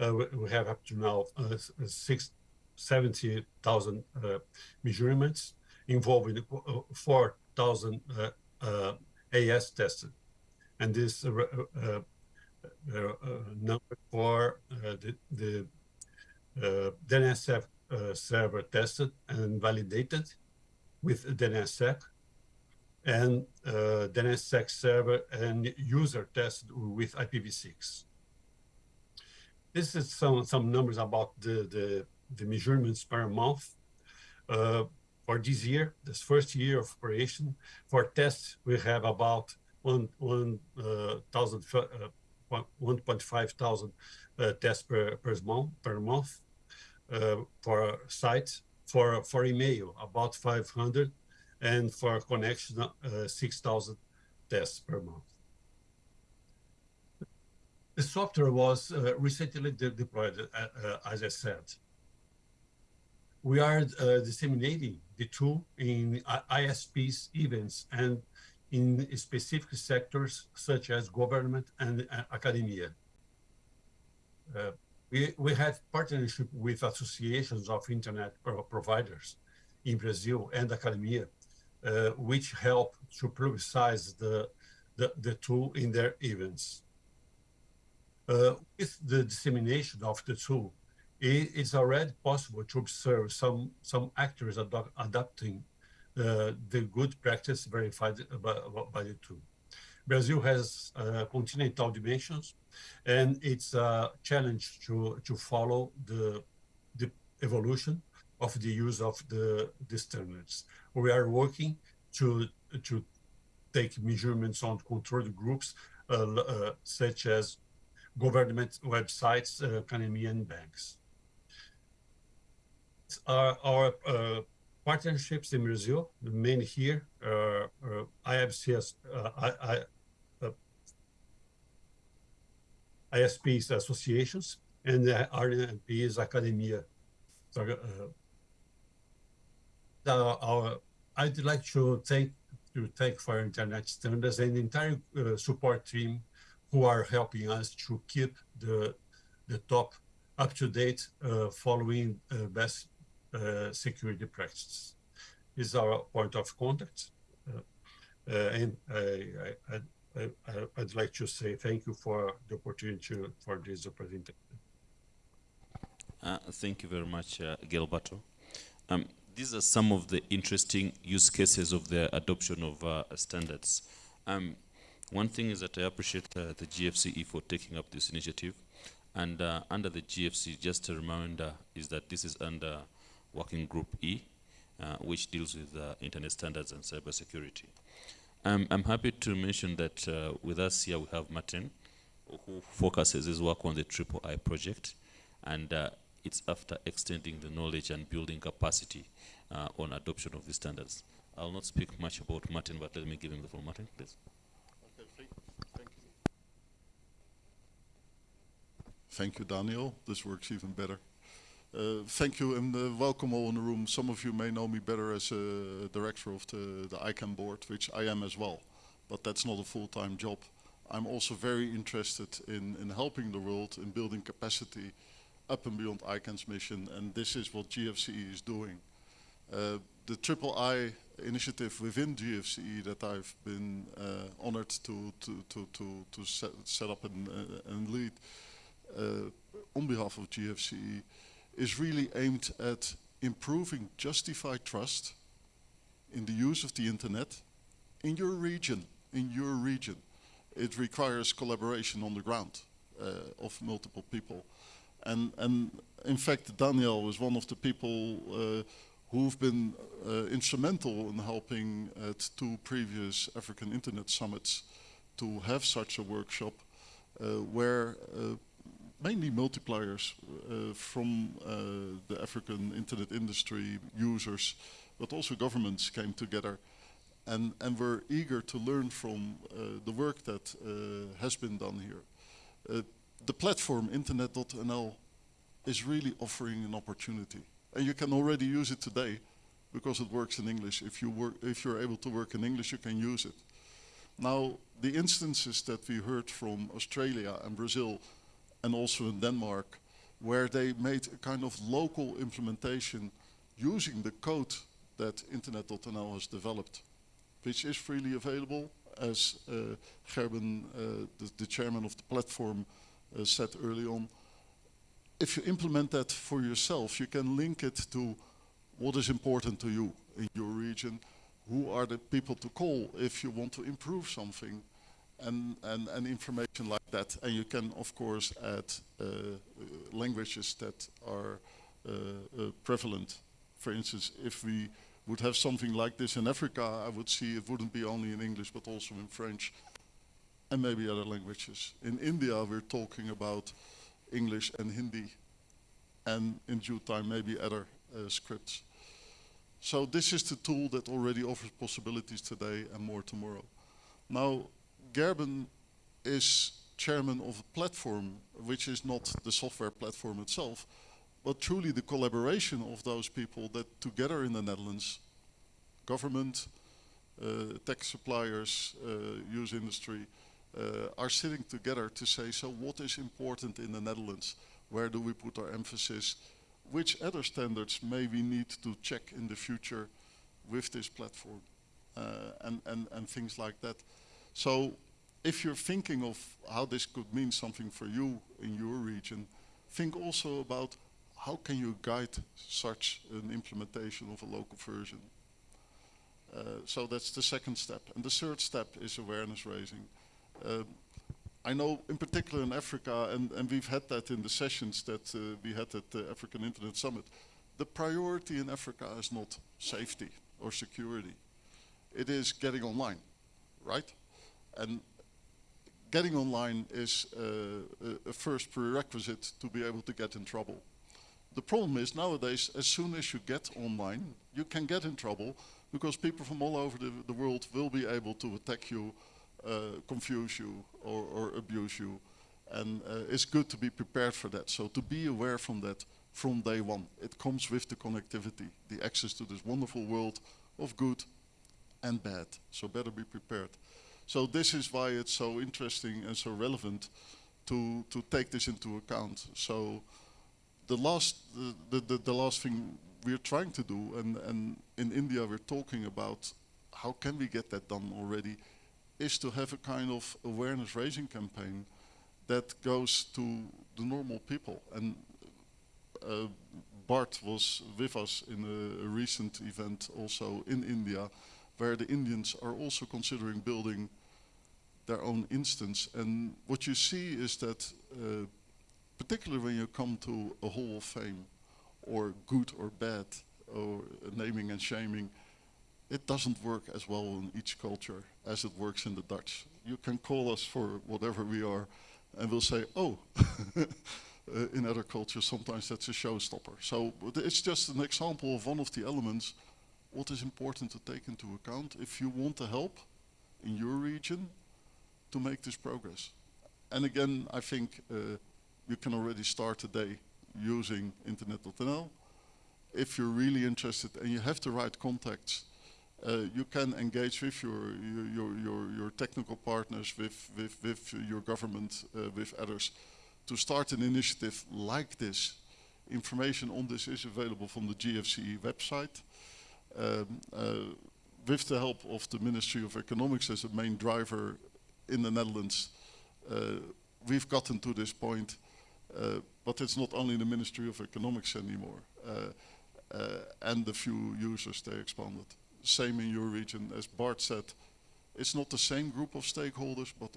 uh, we, we, have up to now uh, 70,000 measurements involving 4,000 AS tested. And this uh, number for uh, the, the uh, DNSSEC server tested and validated with DNSSEC and uh, DNSSEC server and user tested with IPv6. This is some, some numbers about the, the, the measurements per month. Uh, for this year, this first year of operation, for tests, we have about 1,000 uh, 1.5 thousand uh, tests per, per month, per month uh, for sites. For, for email, about 500, and for connection, uh, 6,000 tests per month. The software was uh, recently de deployed, uh, uh, as I said. We are disseminating the tool in ISPs events and in specific sectors such as government and uh, academia. Uh, we, we have partnership with associations of internet providers in Brazil and academia, uh, which help to publicize the, the, the tool in their events. Uh, with the dissemination of the tool, it's already possible to observe some, some actors adopting the good practice verified by, by the tool. Brazil has uh, continental dimensions, and it's a challenge to, to follow the, the evolution of the use of the, the standards. We are working to, to take measurements on controlled groups, uh, uh, such as government websites, uh, Canadian banks. Our, our uh, partnerships in Brazil, the main here, uh, uh, IFCS, uh, I, I, ISPs associations, and the RNPs academia. So, uh, our, I'd like to thank to thank for internet standards and the entire uh, support team who are helping us to keep the the top up to date uh, following uh, best uh, security practices. Is our point of contact. Uh, uh, and I, I, I, would like to say thank you for the opportunity for this presentation. Uh, thank you very much, uh, Gilberto. Um, these are some of the interesting use cases of the adoption of uh, standards. Um, one thing is that I appreciate uh, the GFCE for taking up this initiative. And uh, under the GFCE, just a reminder is that this is under Working Group E, uh, which deals with uh, internet standards and cybersecurity. Um, I'm happy to mention that uh, with us here we have Martin, who focuses his work on the Triple I project, and uh, it's after extending the knowledge and building capacity uh, on adoption of the standards. I'll not speak much about Martin, but let me give him the floor. Martin, please. Thank, thank you. Thank you, Daniel. This works even better. Uh, thank you and uh, welcome all in the room. Some of you may know me better as a director of the, the ICANN board, which I am as well, but that's not a full-time job. I'm also very interested in, in helping the world in building capacity up and beyond ICANN's mission, and this is what GFCE is doing. Uh, the Triple I initiative within GFCE that I've been honored to, to, to, to, to set, set up and, and lead on behalf of GFCE is really aimed at improving justified trust in the use of the internet in your region, in your region. It requires collaboration on the ground uh, of multiple people. And, and in fact, Daniel was one of the people uh, who've been uh, instrumental in helping at two previous African Internet Summits to have such a workshop uh, where uh, mainly multipliers uh, from uh, the African internet industry users, but also governments came together and, and were eager to learn from uh, the work that has been done here. the platform internet.nl is really offering an opportunity. And you can already use it today because it works in English. If, you work, if you're able to work in English, you can use it. Now, the instances that we heard from Australia and Brazil and also in Denmark, where they made a kind of local implementation using the code that Internet.nl has developed, which is freely available, as uh, Gerben, uh, the, the, chairman of the platform, uh, said early on. If you implement that for yourself, you can link it to what is important to you in your region, who are the people to call if you want to improve something, and, and, and information like that. And you can, of course, add uh, languages that are uh, uh, prevalent. For instance, if we would have something like this in Africa, I would see it wouldn't be only in English, but also in French and maybe other languages. In India, we're talking about English and Hindi, and in due time, maybe other uh, scripts. So this is the tool that already offers possibilities today and more tomorrow. Now, Gerben is chairman of a platform which is not the software platform itself, but truly the collaboration of those people that together in the Netherlands, government, uh, tech suppliers, uh, use industry, uh, are sitting together to say, so what is important in the Netherlands? Where do we put our emphasis? Which other standards may we need to check in the future with this platform? Uh, and, and, and things like that. So if you're thinking of how this could mean something for you in your region, think also about how can you guide such an implementation of a local version. Uh, so that's the second step. And the third step is awareness raising. Uh, I know in particular in Africa, and, and we've had that in the sessions that uh, we had at the African Internet Summit, the priority in Africa is not safety or security. It is getting online, right? And getting online is a first prerequisite to be able to get in trouble. The problem is nowadays, as soon as you get online, you can get in trouble because people from all over the, the world will be able to attack you, uh, confuse you, or, or, abuse you. And uh, it's good to be prepared for that. So to be aware from that from day one. It comes with the connectivity, the access to this wonderful world of good and bad. So better be prepared. So this is why it's so interesting and so relevant to, to take this into account. So the last, the, the, the last thing we're trying to do, and, and in India we're talking about how can we get that done already, is to have a kind of awareness raising campaign that goes to the normal people. And uh, Bart was with us in a, a recent event also in India, where the Indians are also considering building their own instance. And what you see is that, uh, particularly when you come to a Hall of Fame, or good or bad, or naming and shaming, it doesn't work as well in each culture as it works in the Dutch. You can call us for whatever we are, and we'll say, oh, uh, in other cultures sometimes that's a showstopper. So it's just an example of one of the elements what is important to take into account if you want to help in your region to make this progress. And again, I think uh, you can already start today using internet.nl. If you're really interested and you have the right contacts, uh, you can engage with your your your, your technical partners, with with with your government, uh, with others, to start an initiative like this. Information on this is available from the GFCE website. Um, uh, with the help of the Ministry of Economics as a main driver in the Netherlands, uh, we've gotten to this point. Uh, but it's not only the Ministry of Economics anymore. And the few users they expanded same in your region. As Bart said, it's not the same group of stakeholders, but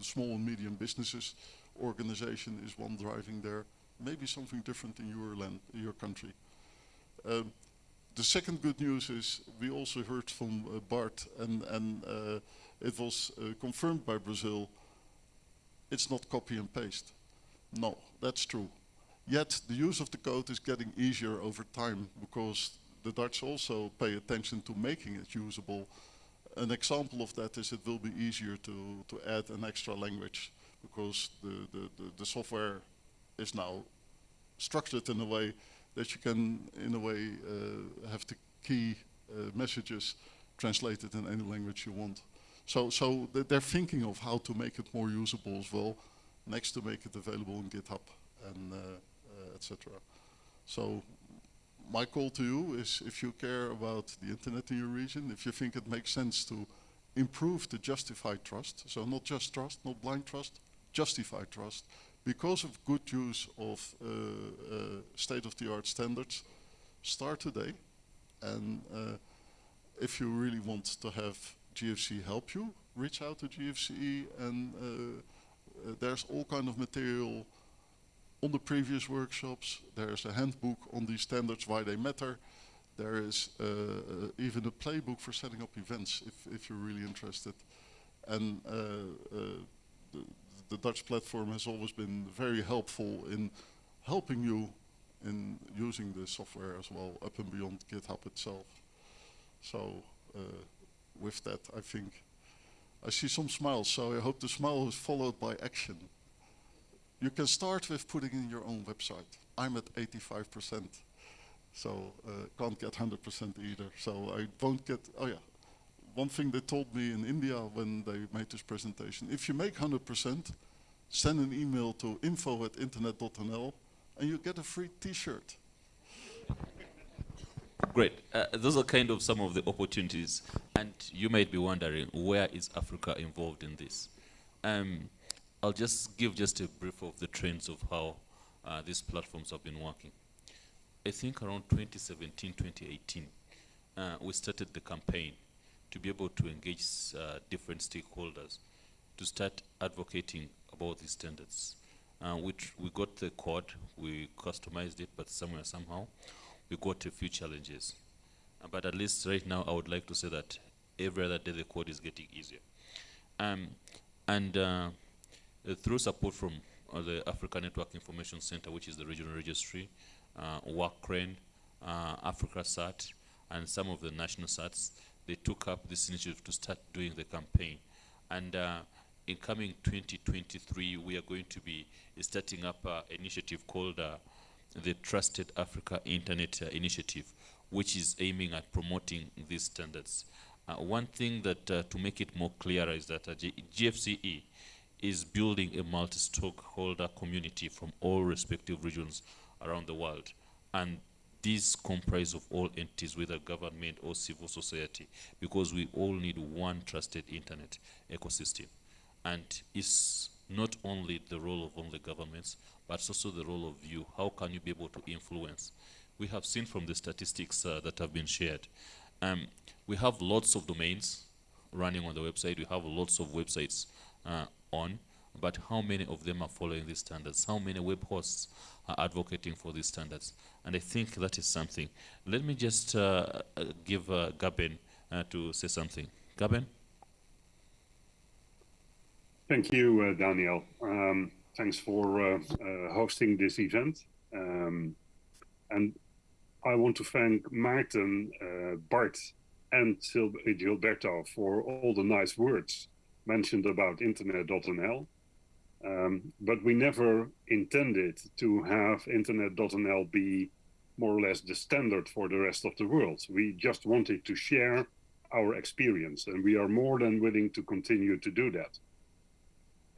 small and medium businesses organization is one driving there. Maybe something different in your land, your country. Um, the second good news is we also heard from uh, Bart, and, and uh, it was uh, confirmed by Brazil. It's not copy and paste. No, that's true. Yet the use of the code is getting easier over time because the Dutch also pay attention to making it usable. An example of that is it will be easier to, to add an extra language because the, the, the, the software is now structured in a way that you can, in a way, uh, have the key uh, messages translated in any language you want. So, so they're thinking of how to make it more usable as well, next to make it available in GitHub and uh, uh etc. So my call to you is if you care about the internet in your region, if you think it makes sense to improve the justified trust, so not just trust, not blind trust, justified trust, because of good use of uh, uh, state-of-the-art standards, start today. And uh, if you really want to have GFCE help you, reach out to GFCE and uh, uh, there's all kind of material on the previous workshops. There's a handbook on these standards, why they matter. There is uh, even a playbook for setting up events if, if you're really interested. And the, the, Dutch platform has always been very helpful in helping you in using the software as well, up and beyond GitHub itself. So uh, with that, I think I see some smiles, so I hope the smile is followed by action. You can start with putting in your own website. I'm at 85%, so uh, can't get 100% either. So I won't get, oh yeah. One thing they told me in India when they made this presentation, if you make 100%, send an email to info at internet.nl and you get a free t-shirt. Great. Uh, those are kind of some of the opportunities. And you might be wondering, where is Africa involved in this? Um, I'll just give just a brief of the trends of how uh, these platforms have been working. I think around 2017, 2018, uh, we started the campaign to be able to engage uh, different stakeholders to start advocating about these standards. Uh, which we got the code, we customized it, but somewhere, somehow, we got a few challenges. Uh, but at least right now, I would like to say that every other day the code is getting easier. Um, and uh, uh, through support from uh, the Africa Network Information Center, which is the regional registry, uh, uh, AfricaCERT, and some of the national CERTs, they took up this initiative to start doing the campaign. And uh, in coming 2023, we are going to be starting up an initiative called uh, the Trusted Africa Internet uh, Initiative, which is aiming at promoting these standards. Uh, one thing that, uh, to make it more clear is that GFCE is building a multi-stakeholder community from all respective regions around the world. And these comprise of all entities, whether government or civil society, because we all need one trusted internet ecosystem. And it's not only the role of only governments, but also the role of you. How can you be able to influence? We have seen from the statistics uh, that have been shared. Um, we have lots of domains running on the website. We have lots of websites uh, on, but how many of them are following these standards? How many web hosts are advocating for these standards? And I think that is something. Let me just uh, uh give uh, Gerben uh, to say something. Gerben? Thank you, uh, Daniel. Um, thanks for uh, hosting this event. Um, and I want to thank Maarten, Bart, and Gilberto for all the nice words mentioned about internet.nl. Um, but we never intended to have internet.nl be more or less the standard for the rest of the world. We just wanted to share our experience, and we are more than willing to continue to do that.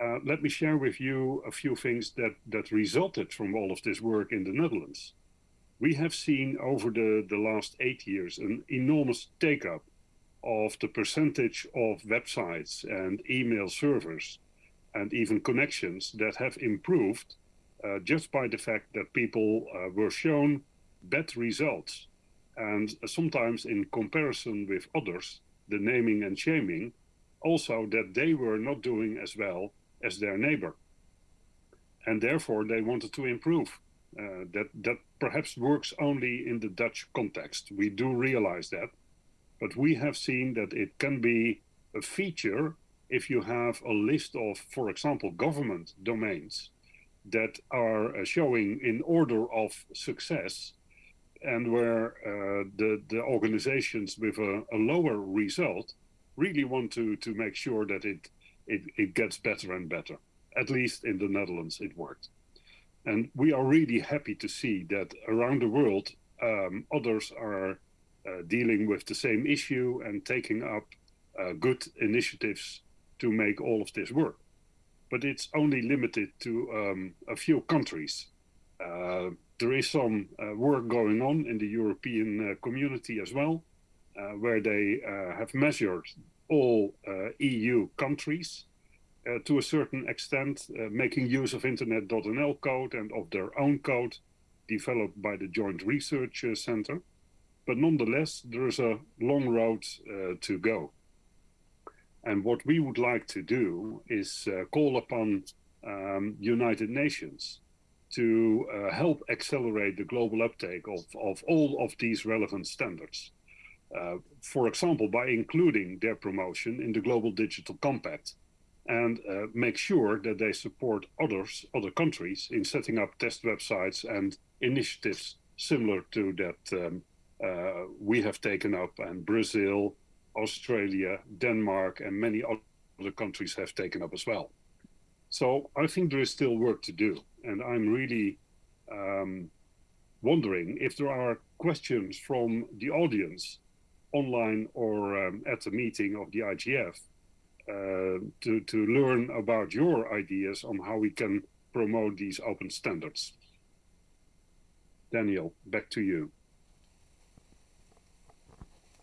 Uh, let me share with you a few things that, that resulted from all of this work in the Netherlands. We have seen over the, the last eight years an enormous take up of the percentage of websites and email servers and even connections that have improved uh, just by the fact that people uh, were shown better results. And sometimes in comparison with others, the naming and shaming, also that they were not doing as well as their neighbor. And therefore they wanted to improve. Uh, that, that perhaps works only in the Dutch context. We do realize that. But we have seen that it can be a feature if you have a list of, for example, government domains that are uh, showing in order of success and where uh, the, the organizations with a, a, lower result really want to, to make sure that it, it, it gets better and better. At least in the Netherlands, it worked. And we are really happy to see that around the world, um, others are uh, dealing with the same issue and taking up uh, good initiatives to make all of this work. But it's only limited to um, a few countries. Uh, there is some uh, work going on in the European uh, community as well, uh, where they uh, have measured all EU countries to a certain extent, making use of Internet.nl code and of their own code developed by the Joint Research Center. But nonetheless, there is a long road to go. And what we would like to do is uh, call upon um, United Nations to uh, help accelerate the global uptake of, of all of these relevant standards. Uh, for example, by including their promotion in the Global Digital Compact and uh, make sure that they support others, other countries in setting up test websites and initiatives similar to that um, uh, we have taken up and Brazil, Australia, Denmark, and many other countries have taken up as well. So I think there is still work to do. And I'm really um, wondering if there are questions from the audience online or um, at the meeting of the IGF uh, to, to learn about your ideas on how we can promote these open standards. Daniel, back to you.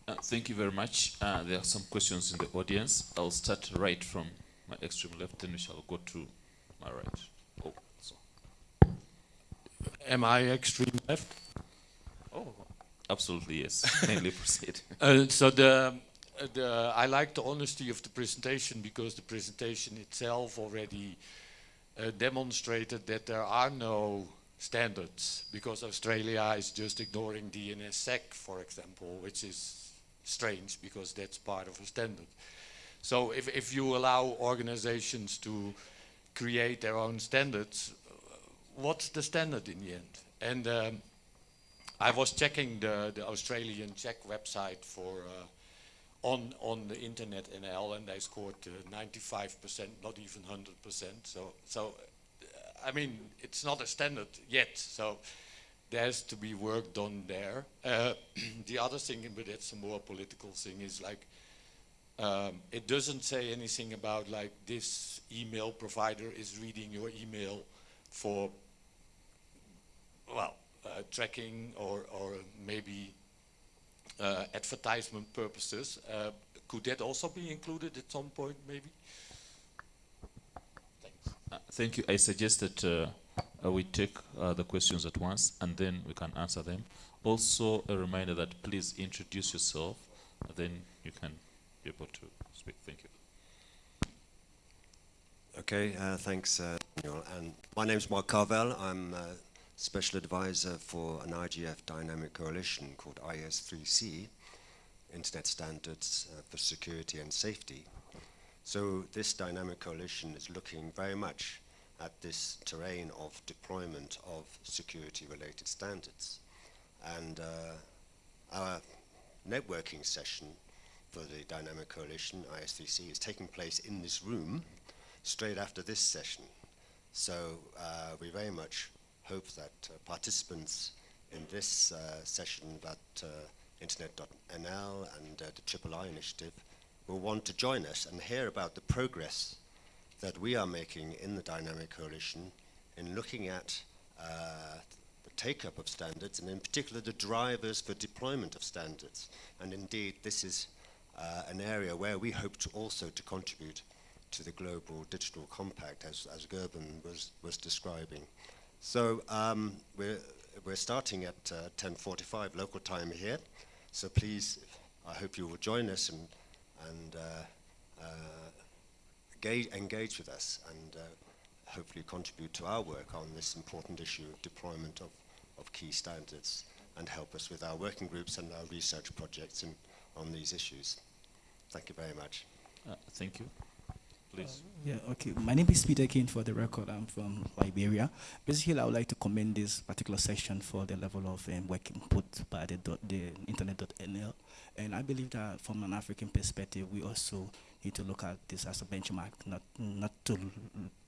Uh, thank you very much. Uh, there are some questions in the audience. I'll start right from my extreme left, then we shall go to my right. Oh, so. Am I extreme left? Oh, absolutely yes. Mainly proceed. Uh, so the, the I like the honesty of the presentation because the presentation itself already uh, demonstrated that there are no standards because Australia is just ignoring DNSSEC, for example, which is strange because that's part of a standard. So if, if you allow organizations to create their own standards, what's the standard in the end? And um, I was checking the, the Australian check website for uh, on on the internet NL, and they scored 95%, uh, not even 100%. So so I mean it's not a standard yet. So there has to be work done there. Uh, the other thing, but it's a more political thing, is like um, it doesn't say anything about like this email provider is reading your email for well uh, tracking or or maybe uh, advertisement purposes. Uh, could that also be included at some point, maybe? Thanks. Uh, thank you. I suggest suggested uh, we take uh, the questions at once and then we can answer them. Also, a reminder that please introduce yourself, then you can be able to speak. Thank you. Okay, uh, thanks, uh, Daniel. And my name is Mark Carvell. I'm a special advisor for an IGF dynamic coalition called IS3C, Internet Standards uh, for Security and Safety. So this dynamic coalition is looking very much at this terrain of deployment of security-related standards. And uh, our networking session for the Dynamic Coalition, IS3C, is taking place in this room straight after this session. So uh, we very much hope that uh, participants in this uh, session that uh, Internet.nl and uh, the Triple I initiative will want to join us and hear about the progress that we are making in the Dynamic Coalition in looking at uh, the take-up of standards and in particular the drivers for deployment of standards. And indeed, this is uh, an area where we hope to also to contribute to the Global Digital Compact as, as Gerben was, was describing. So um, we're, we're starting at uh, 10.45 local time here. So please, I hope you will join us and, and uh, uh, engage, engage with us and uh, hopefully contribute to our work on this important issue of deployment of, of key standards and help us with our working groups and our research projects in, on these issues. Thank you very much. Uh, thank you. Please. Yeah, okay. My name is Peter Kane for the record. I'm from Liberia. Basically, I would like to commend this particular section for the level of um, work put by the, dot, the internet.nl. And I believe that from an African perspective, we also need to look at this as a benchmark, not, not to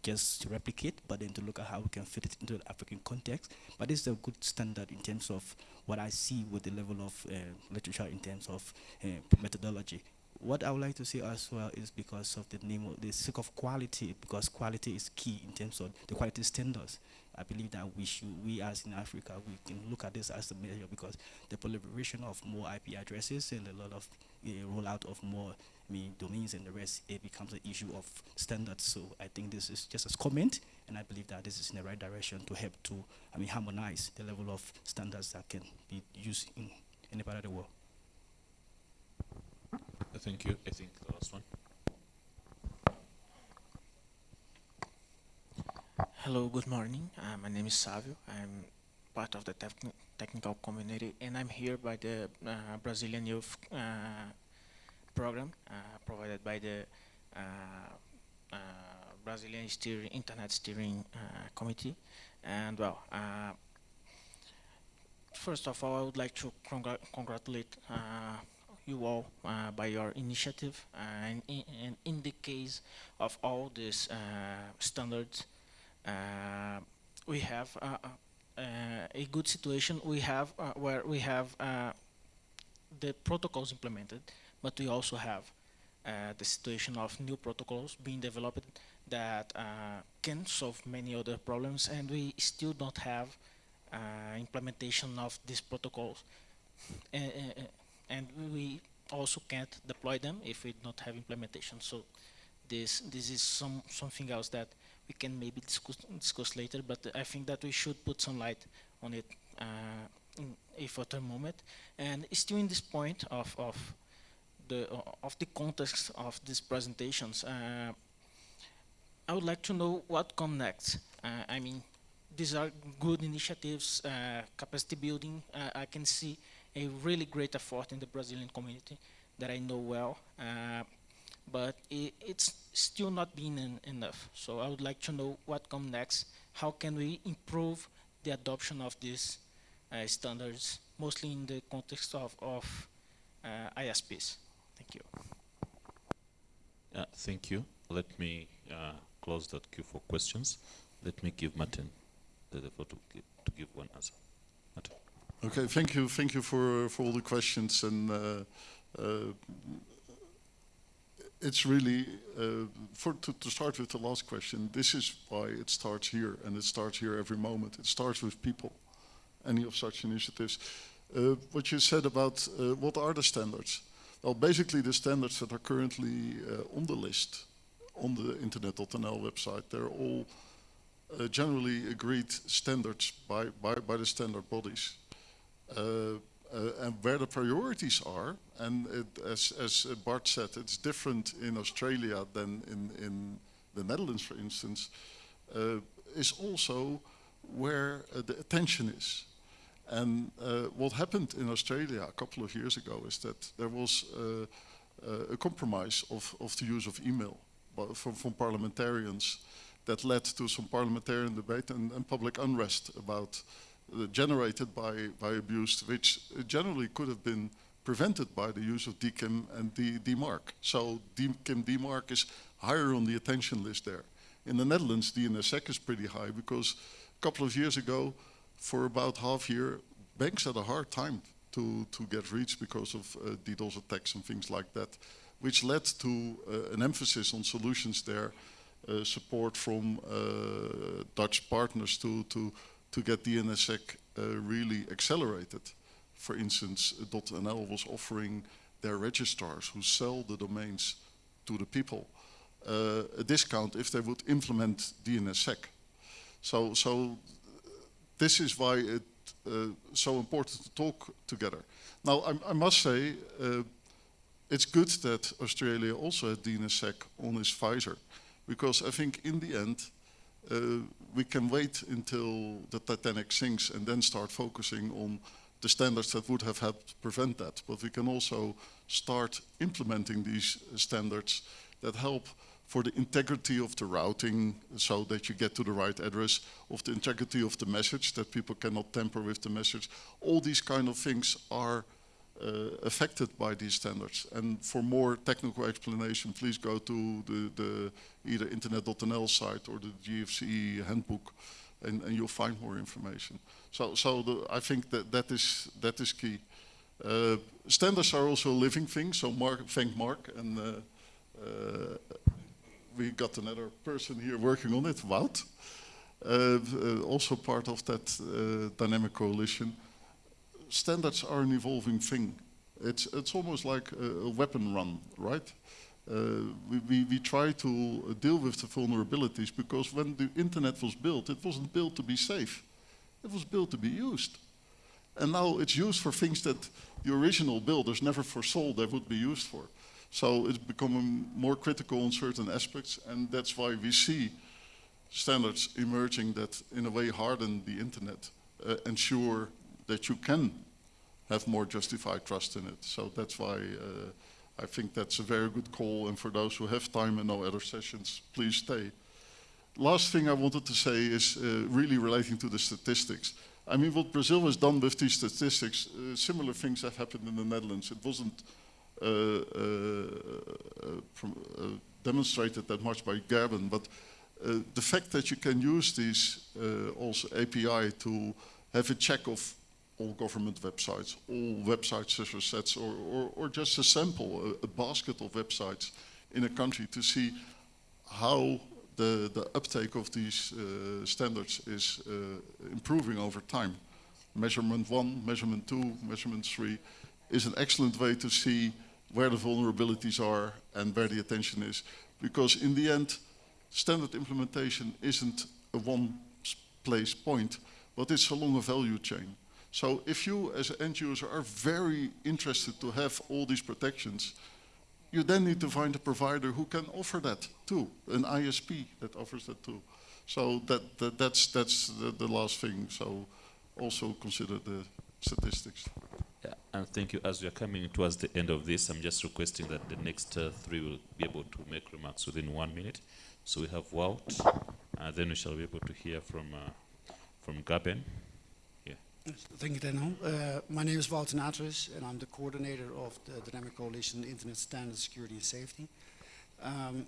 just replicate, but then to look at how we can fit it into the African context. But it's a good standard in terms of what I see with the level of uh, literature in terms of uh, methodology what I would like to say as well is because of the name of the sake of quality, because quality is key in terms of the quality standards. I believe that we should, we as in Africa, we can look at this as a measure because the proliferation of more IP addresses and a lot of uh, rollout of more I mean, domains and the rest, it becomes an issue of standards. So I think this is just a comment, and I believe that this is in the right direction to help to, I mean, harmonize the level of standards that can be used in any part of the world. Thank you. I think the last one. Hello, good morning. Uh, my name is Savio. I'm part of the technical community, and I'm here by the uh, Brazilian Youth uh, program uh, provided by the uh, uh, Brazilian Steering, Internet Steering Committee. And well, first of all, I would like to congr congratulate you all uh, by your initiative and in, and in, the case of all these uh, standards we have a good situation we have where we have the protocols implemented but we also have uh, the situation of new protocols being developed that uh, can solve many other problems and we still don't have uh, implementation of these protocols and we also can't deploy them if we don't have implementation. So this this is some something else that we can maybe discuss, discuss later, but I think that we should put some light on it uh, in a further moment. And still in this point of, of the uh, of the context of these presentations, uh, I would like to know what comes next. Uh, I mean, these are good initiatives, capacity building. I can see a really great effort in the Brazilian community that I know well, but it, it's still not being enough. So I would like to know what comes next. How can we improve the adoption of these uh, standards, mostly in the context of, of uh, ISPs? Thank you. Uh, thank you. Let me uh, close that queue for questions. Let me give Maarten the floor to give, to give one answer. Maarten. Okay, thank you, thank you for for all the questions, and uh, uh, it's really uh, for to, to start with the last question. This is why it starts here, and it starts here every moment. It starts with people. Any of such initiatives. Uh, what you said about uh, what are the standards? Well, basically the standards that are currently uh, on the list on the internet.nl website, they're all generally agreed standards by, by, by the standard bodies. Uh, uh, and where the priorities are, and it, as, as Bart said, it's different in Australia than in, in the Netherlands, for instance, uh, is also where the attention is. And uh, what happened in Australia a couple of years ago is that there was uh, uh, a compromise of, of the use of email from, from parliamentarians that led to some parliamentarian debate and, and public unrest about uh, generated by, by abuse, which generally could have been prevented by the use of DKIM and D DMARC. So DKIM DMARC is higher on the attention list there. In the Netherlands, DNSSEC is pretty high because a couple of years ago, for about half year, banks had a hard time to, to get reached because of uh, DDoS attacks and things like that, which led to uh, an emphasis on solutions there, uh, support from uh, Dutch partners to, to, to get DNSSEC uh, really accelerated. For instance, .nl was offering their registrars who sell the domains to the people uh, a discount if they would implement DNSSEC. So, so this is why it's uh, so important to talk together. Now, I, I must say, uh, it's good that Australia also had DNSSEC on its visor, because I think in the end, uh, we can wait until the Titanic sinks and then start focusing on the standards that would have helped prevent that. But we can also start implementing these standards that help for the integrity of the routing so that you get to the right address, of the integrity of the message, that people cannot tamper with the message. All these kind of things are uh, affected by these standards. And for more technical explanation, please go to the, the either internet.nl site or the GFCE handbook and, and you'll find more information. So, so the, I think that that is, that is key. Uh, standards are also a living thing, so Mark, thank Mark. And uh, uh, we got another person here working on it, Wout. Uh, uh, also part of that uh, dynamic coalition. Standards are an evolving thing. It's, it's almost like a, a weapon run, right? Uh, we, we, we, try to deal with the vulnerabilities because when the internet was built, it wasn't built to be safe. It was built to be used. And now it's used for things that the original builders never foresaw they would be used for. So it's becoming more critical on certain aspects, and that's why we see standards emerging that in a way harden the internet, uh, ensure that you can have more justified trust in it. So that's why uh, I think that's a very good call, and for those who have time and no other sessions, please stay. Last thing I wanted to say is uh, really relating to the statistics. I mean, what Brazil has done with these statistics, uh, similar things have happened in the Netherlands. It wasn't uh, uh, uh, demonstrated that much by Gerben, but the fact that you can use these also API to have a check of all government websites, all websites as a sets, or, or, or, just a sample, a, a, basket of websites in a country to see how the, the uptake of these uh, standards is uh, improving over time. Measurement one, measurement two, measurement three is an excellent way to see where the vulnerabilities are and where the attention is. Because in the end, standard implementation isn't a one place point, but it's along a value chain. So if you as an end user are very interested to have all these protections, you then need to find a provider who can offer that too, an ISP that offers that too. So that, that that's, that's the, the last thing. So also consider the statistics. Yeah, and thank you. As we are coming towards the end of this, I'm just requesting that the next uh, three will be able to make remarks within one minute. So we have Wout, and then we shall be able to hear from uh, from Gerben. Yeah. Thank you, Daniel. Uh, my name is Wout Natris, and I'm the coordinator of the Dynamic Coalition Internet Standards Security and Safety. Um,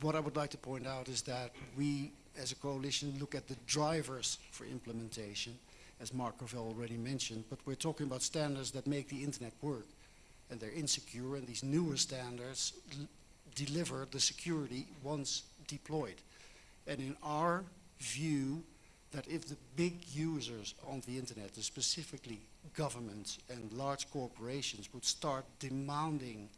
what I would like to point out is that we, as a coalition, look at the drivers for implementation as Mark Carvell already mentioned, but we're talking about standards that make the internet work. And they're insecure, and these newer standards deliver the security once deployed. And in our view, that if the big users on the internet, specifically governments and large corporations, would start demanding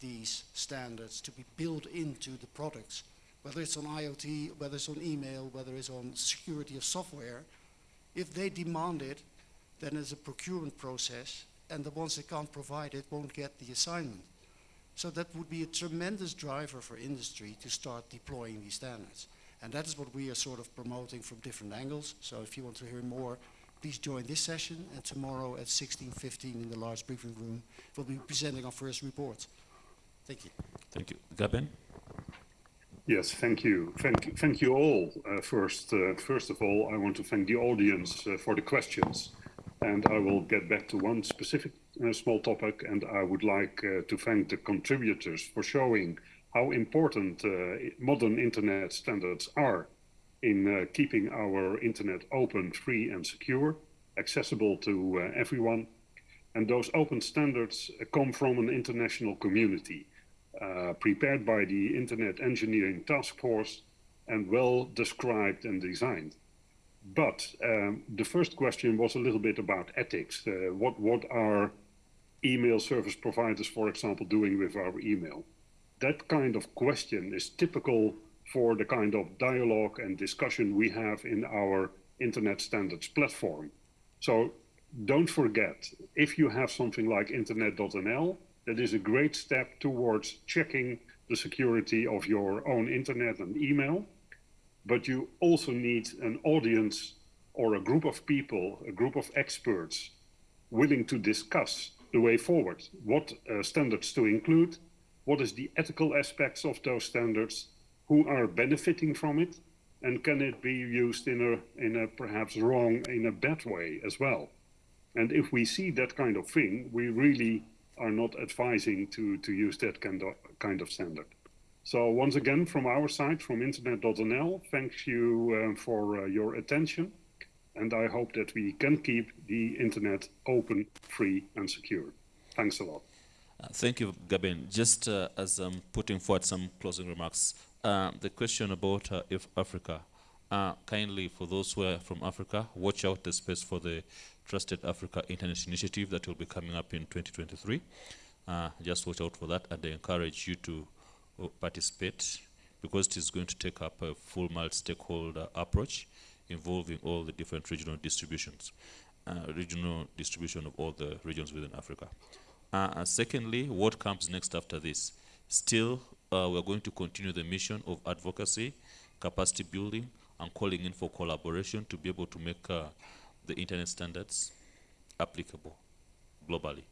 these standards to be built into the products, whether it's on IoT, whether it's on email, whether it's on security of software, if they demand it, then it's a procurement process, and the ones that can't provide it won't get the assignment. So that would be a tremendous driver for industry to start deploying these standards. And that is what we are sort of promoting from different angles. So if you want to hear more, please join this session. And tomorrow at 16.15 in the large briefing room, we'll be presenting our first report. Thank you. Thank you. Gerben? Yes, thank you. Thank, thank you all. Uh, first, uh, first of all, I want to thank the audience uh, for the questions. And I will get back to one specific uh, small topic. And I would like uh, to thank the contributors for showing how important uh, modern internet standards are in keeping our internet open, free and secure, accessible to everyone. And those open standards come from an international community uh, prepared by the Internet Engineering Task Force and well described and designed. But um, the first question was a little bit about ethics. Uh, what, what are email service providers, for example, doing with our email? That kind of question is typical for the kind of dialogue and discussion we have in our internet standards platform. So don't forget, if you have something like internet.nl, that is a great step towards checking the security of your own internet and email but you also need an audience or a group of people, a group of experts willing to discuss the way forward, what uh, standards to include, what is the ethical aspects of those standards, who are benefiting from it, and can it be used in a, in a perhaps wrong, in a bad way as well. And if we see that kind of thing, we really are not advising to, to use that kind of, kind of standard. So once again, from our side, from internet.nl, thank you uh, for uh, your attention. And I hope that we can keep the internet open, free and secure. Thanks a lot. Uh, thank you, Gerben. Just uh, as I'm putting forward some closing remarks, the question about if Africa, kindly for those who are from Africa, watch out the space for the Trusted Africa Internet Initiative that will be coming up in 2023. just watch out for that and I encourage you to participate because it is going to take up a full multi-stakeholder approach involving all the different regional distributions, uh, regional distribution of all the regions within Africa. Uh, secondly, what comes next after this? Still, uh, we're going to continue the mission of advocacy, capacity building, and calling in for collaboration to be able to make uh, the internet standards applicable globally.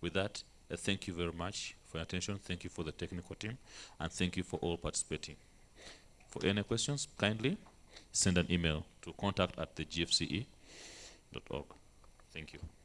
With that, thank you very much for your attention. Thank you for the technical team, and thank you for all participating. For any questions, kindly send an email to contact at the gfce.org. Thank you.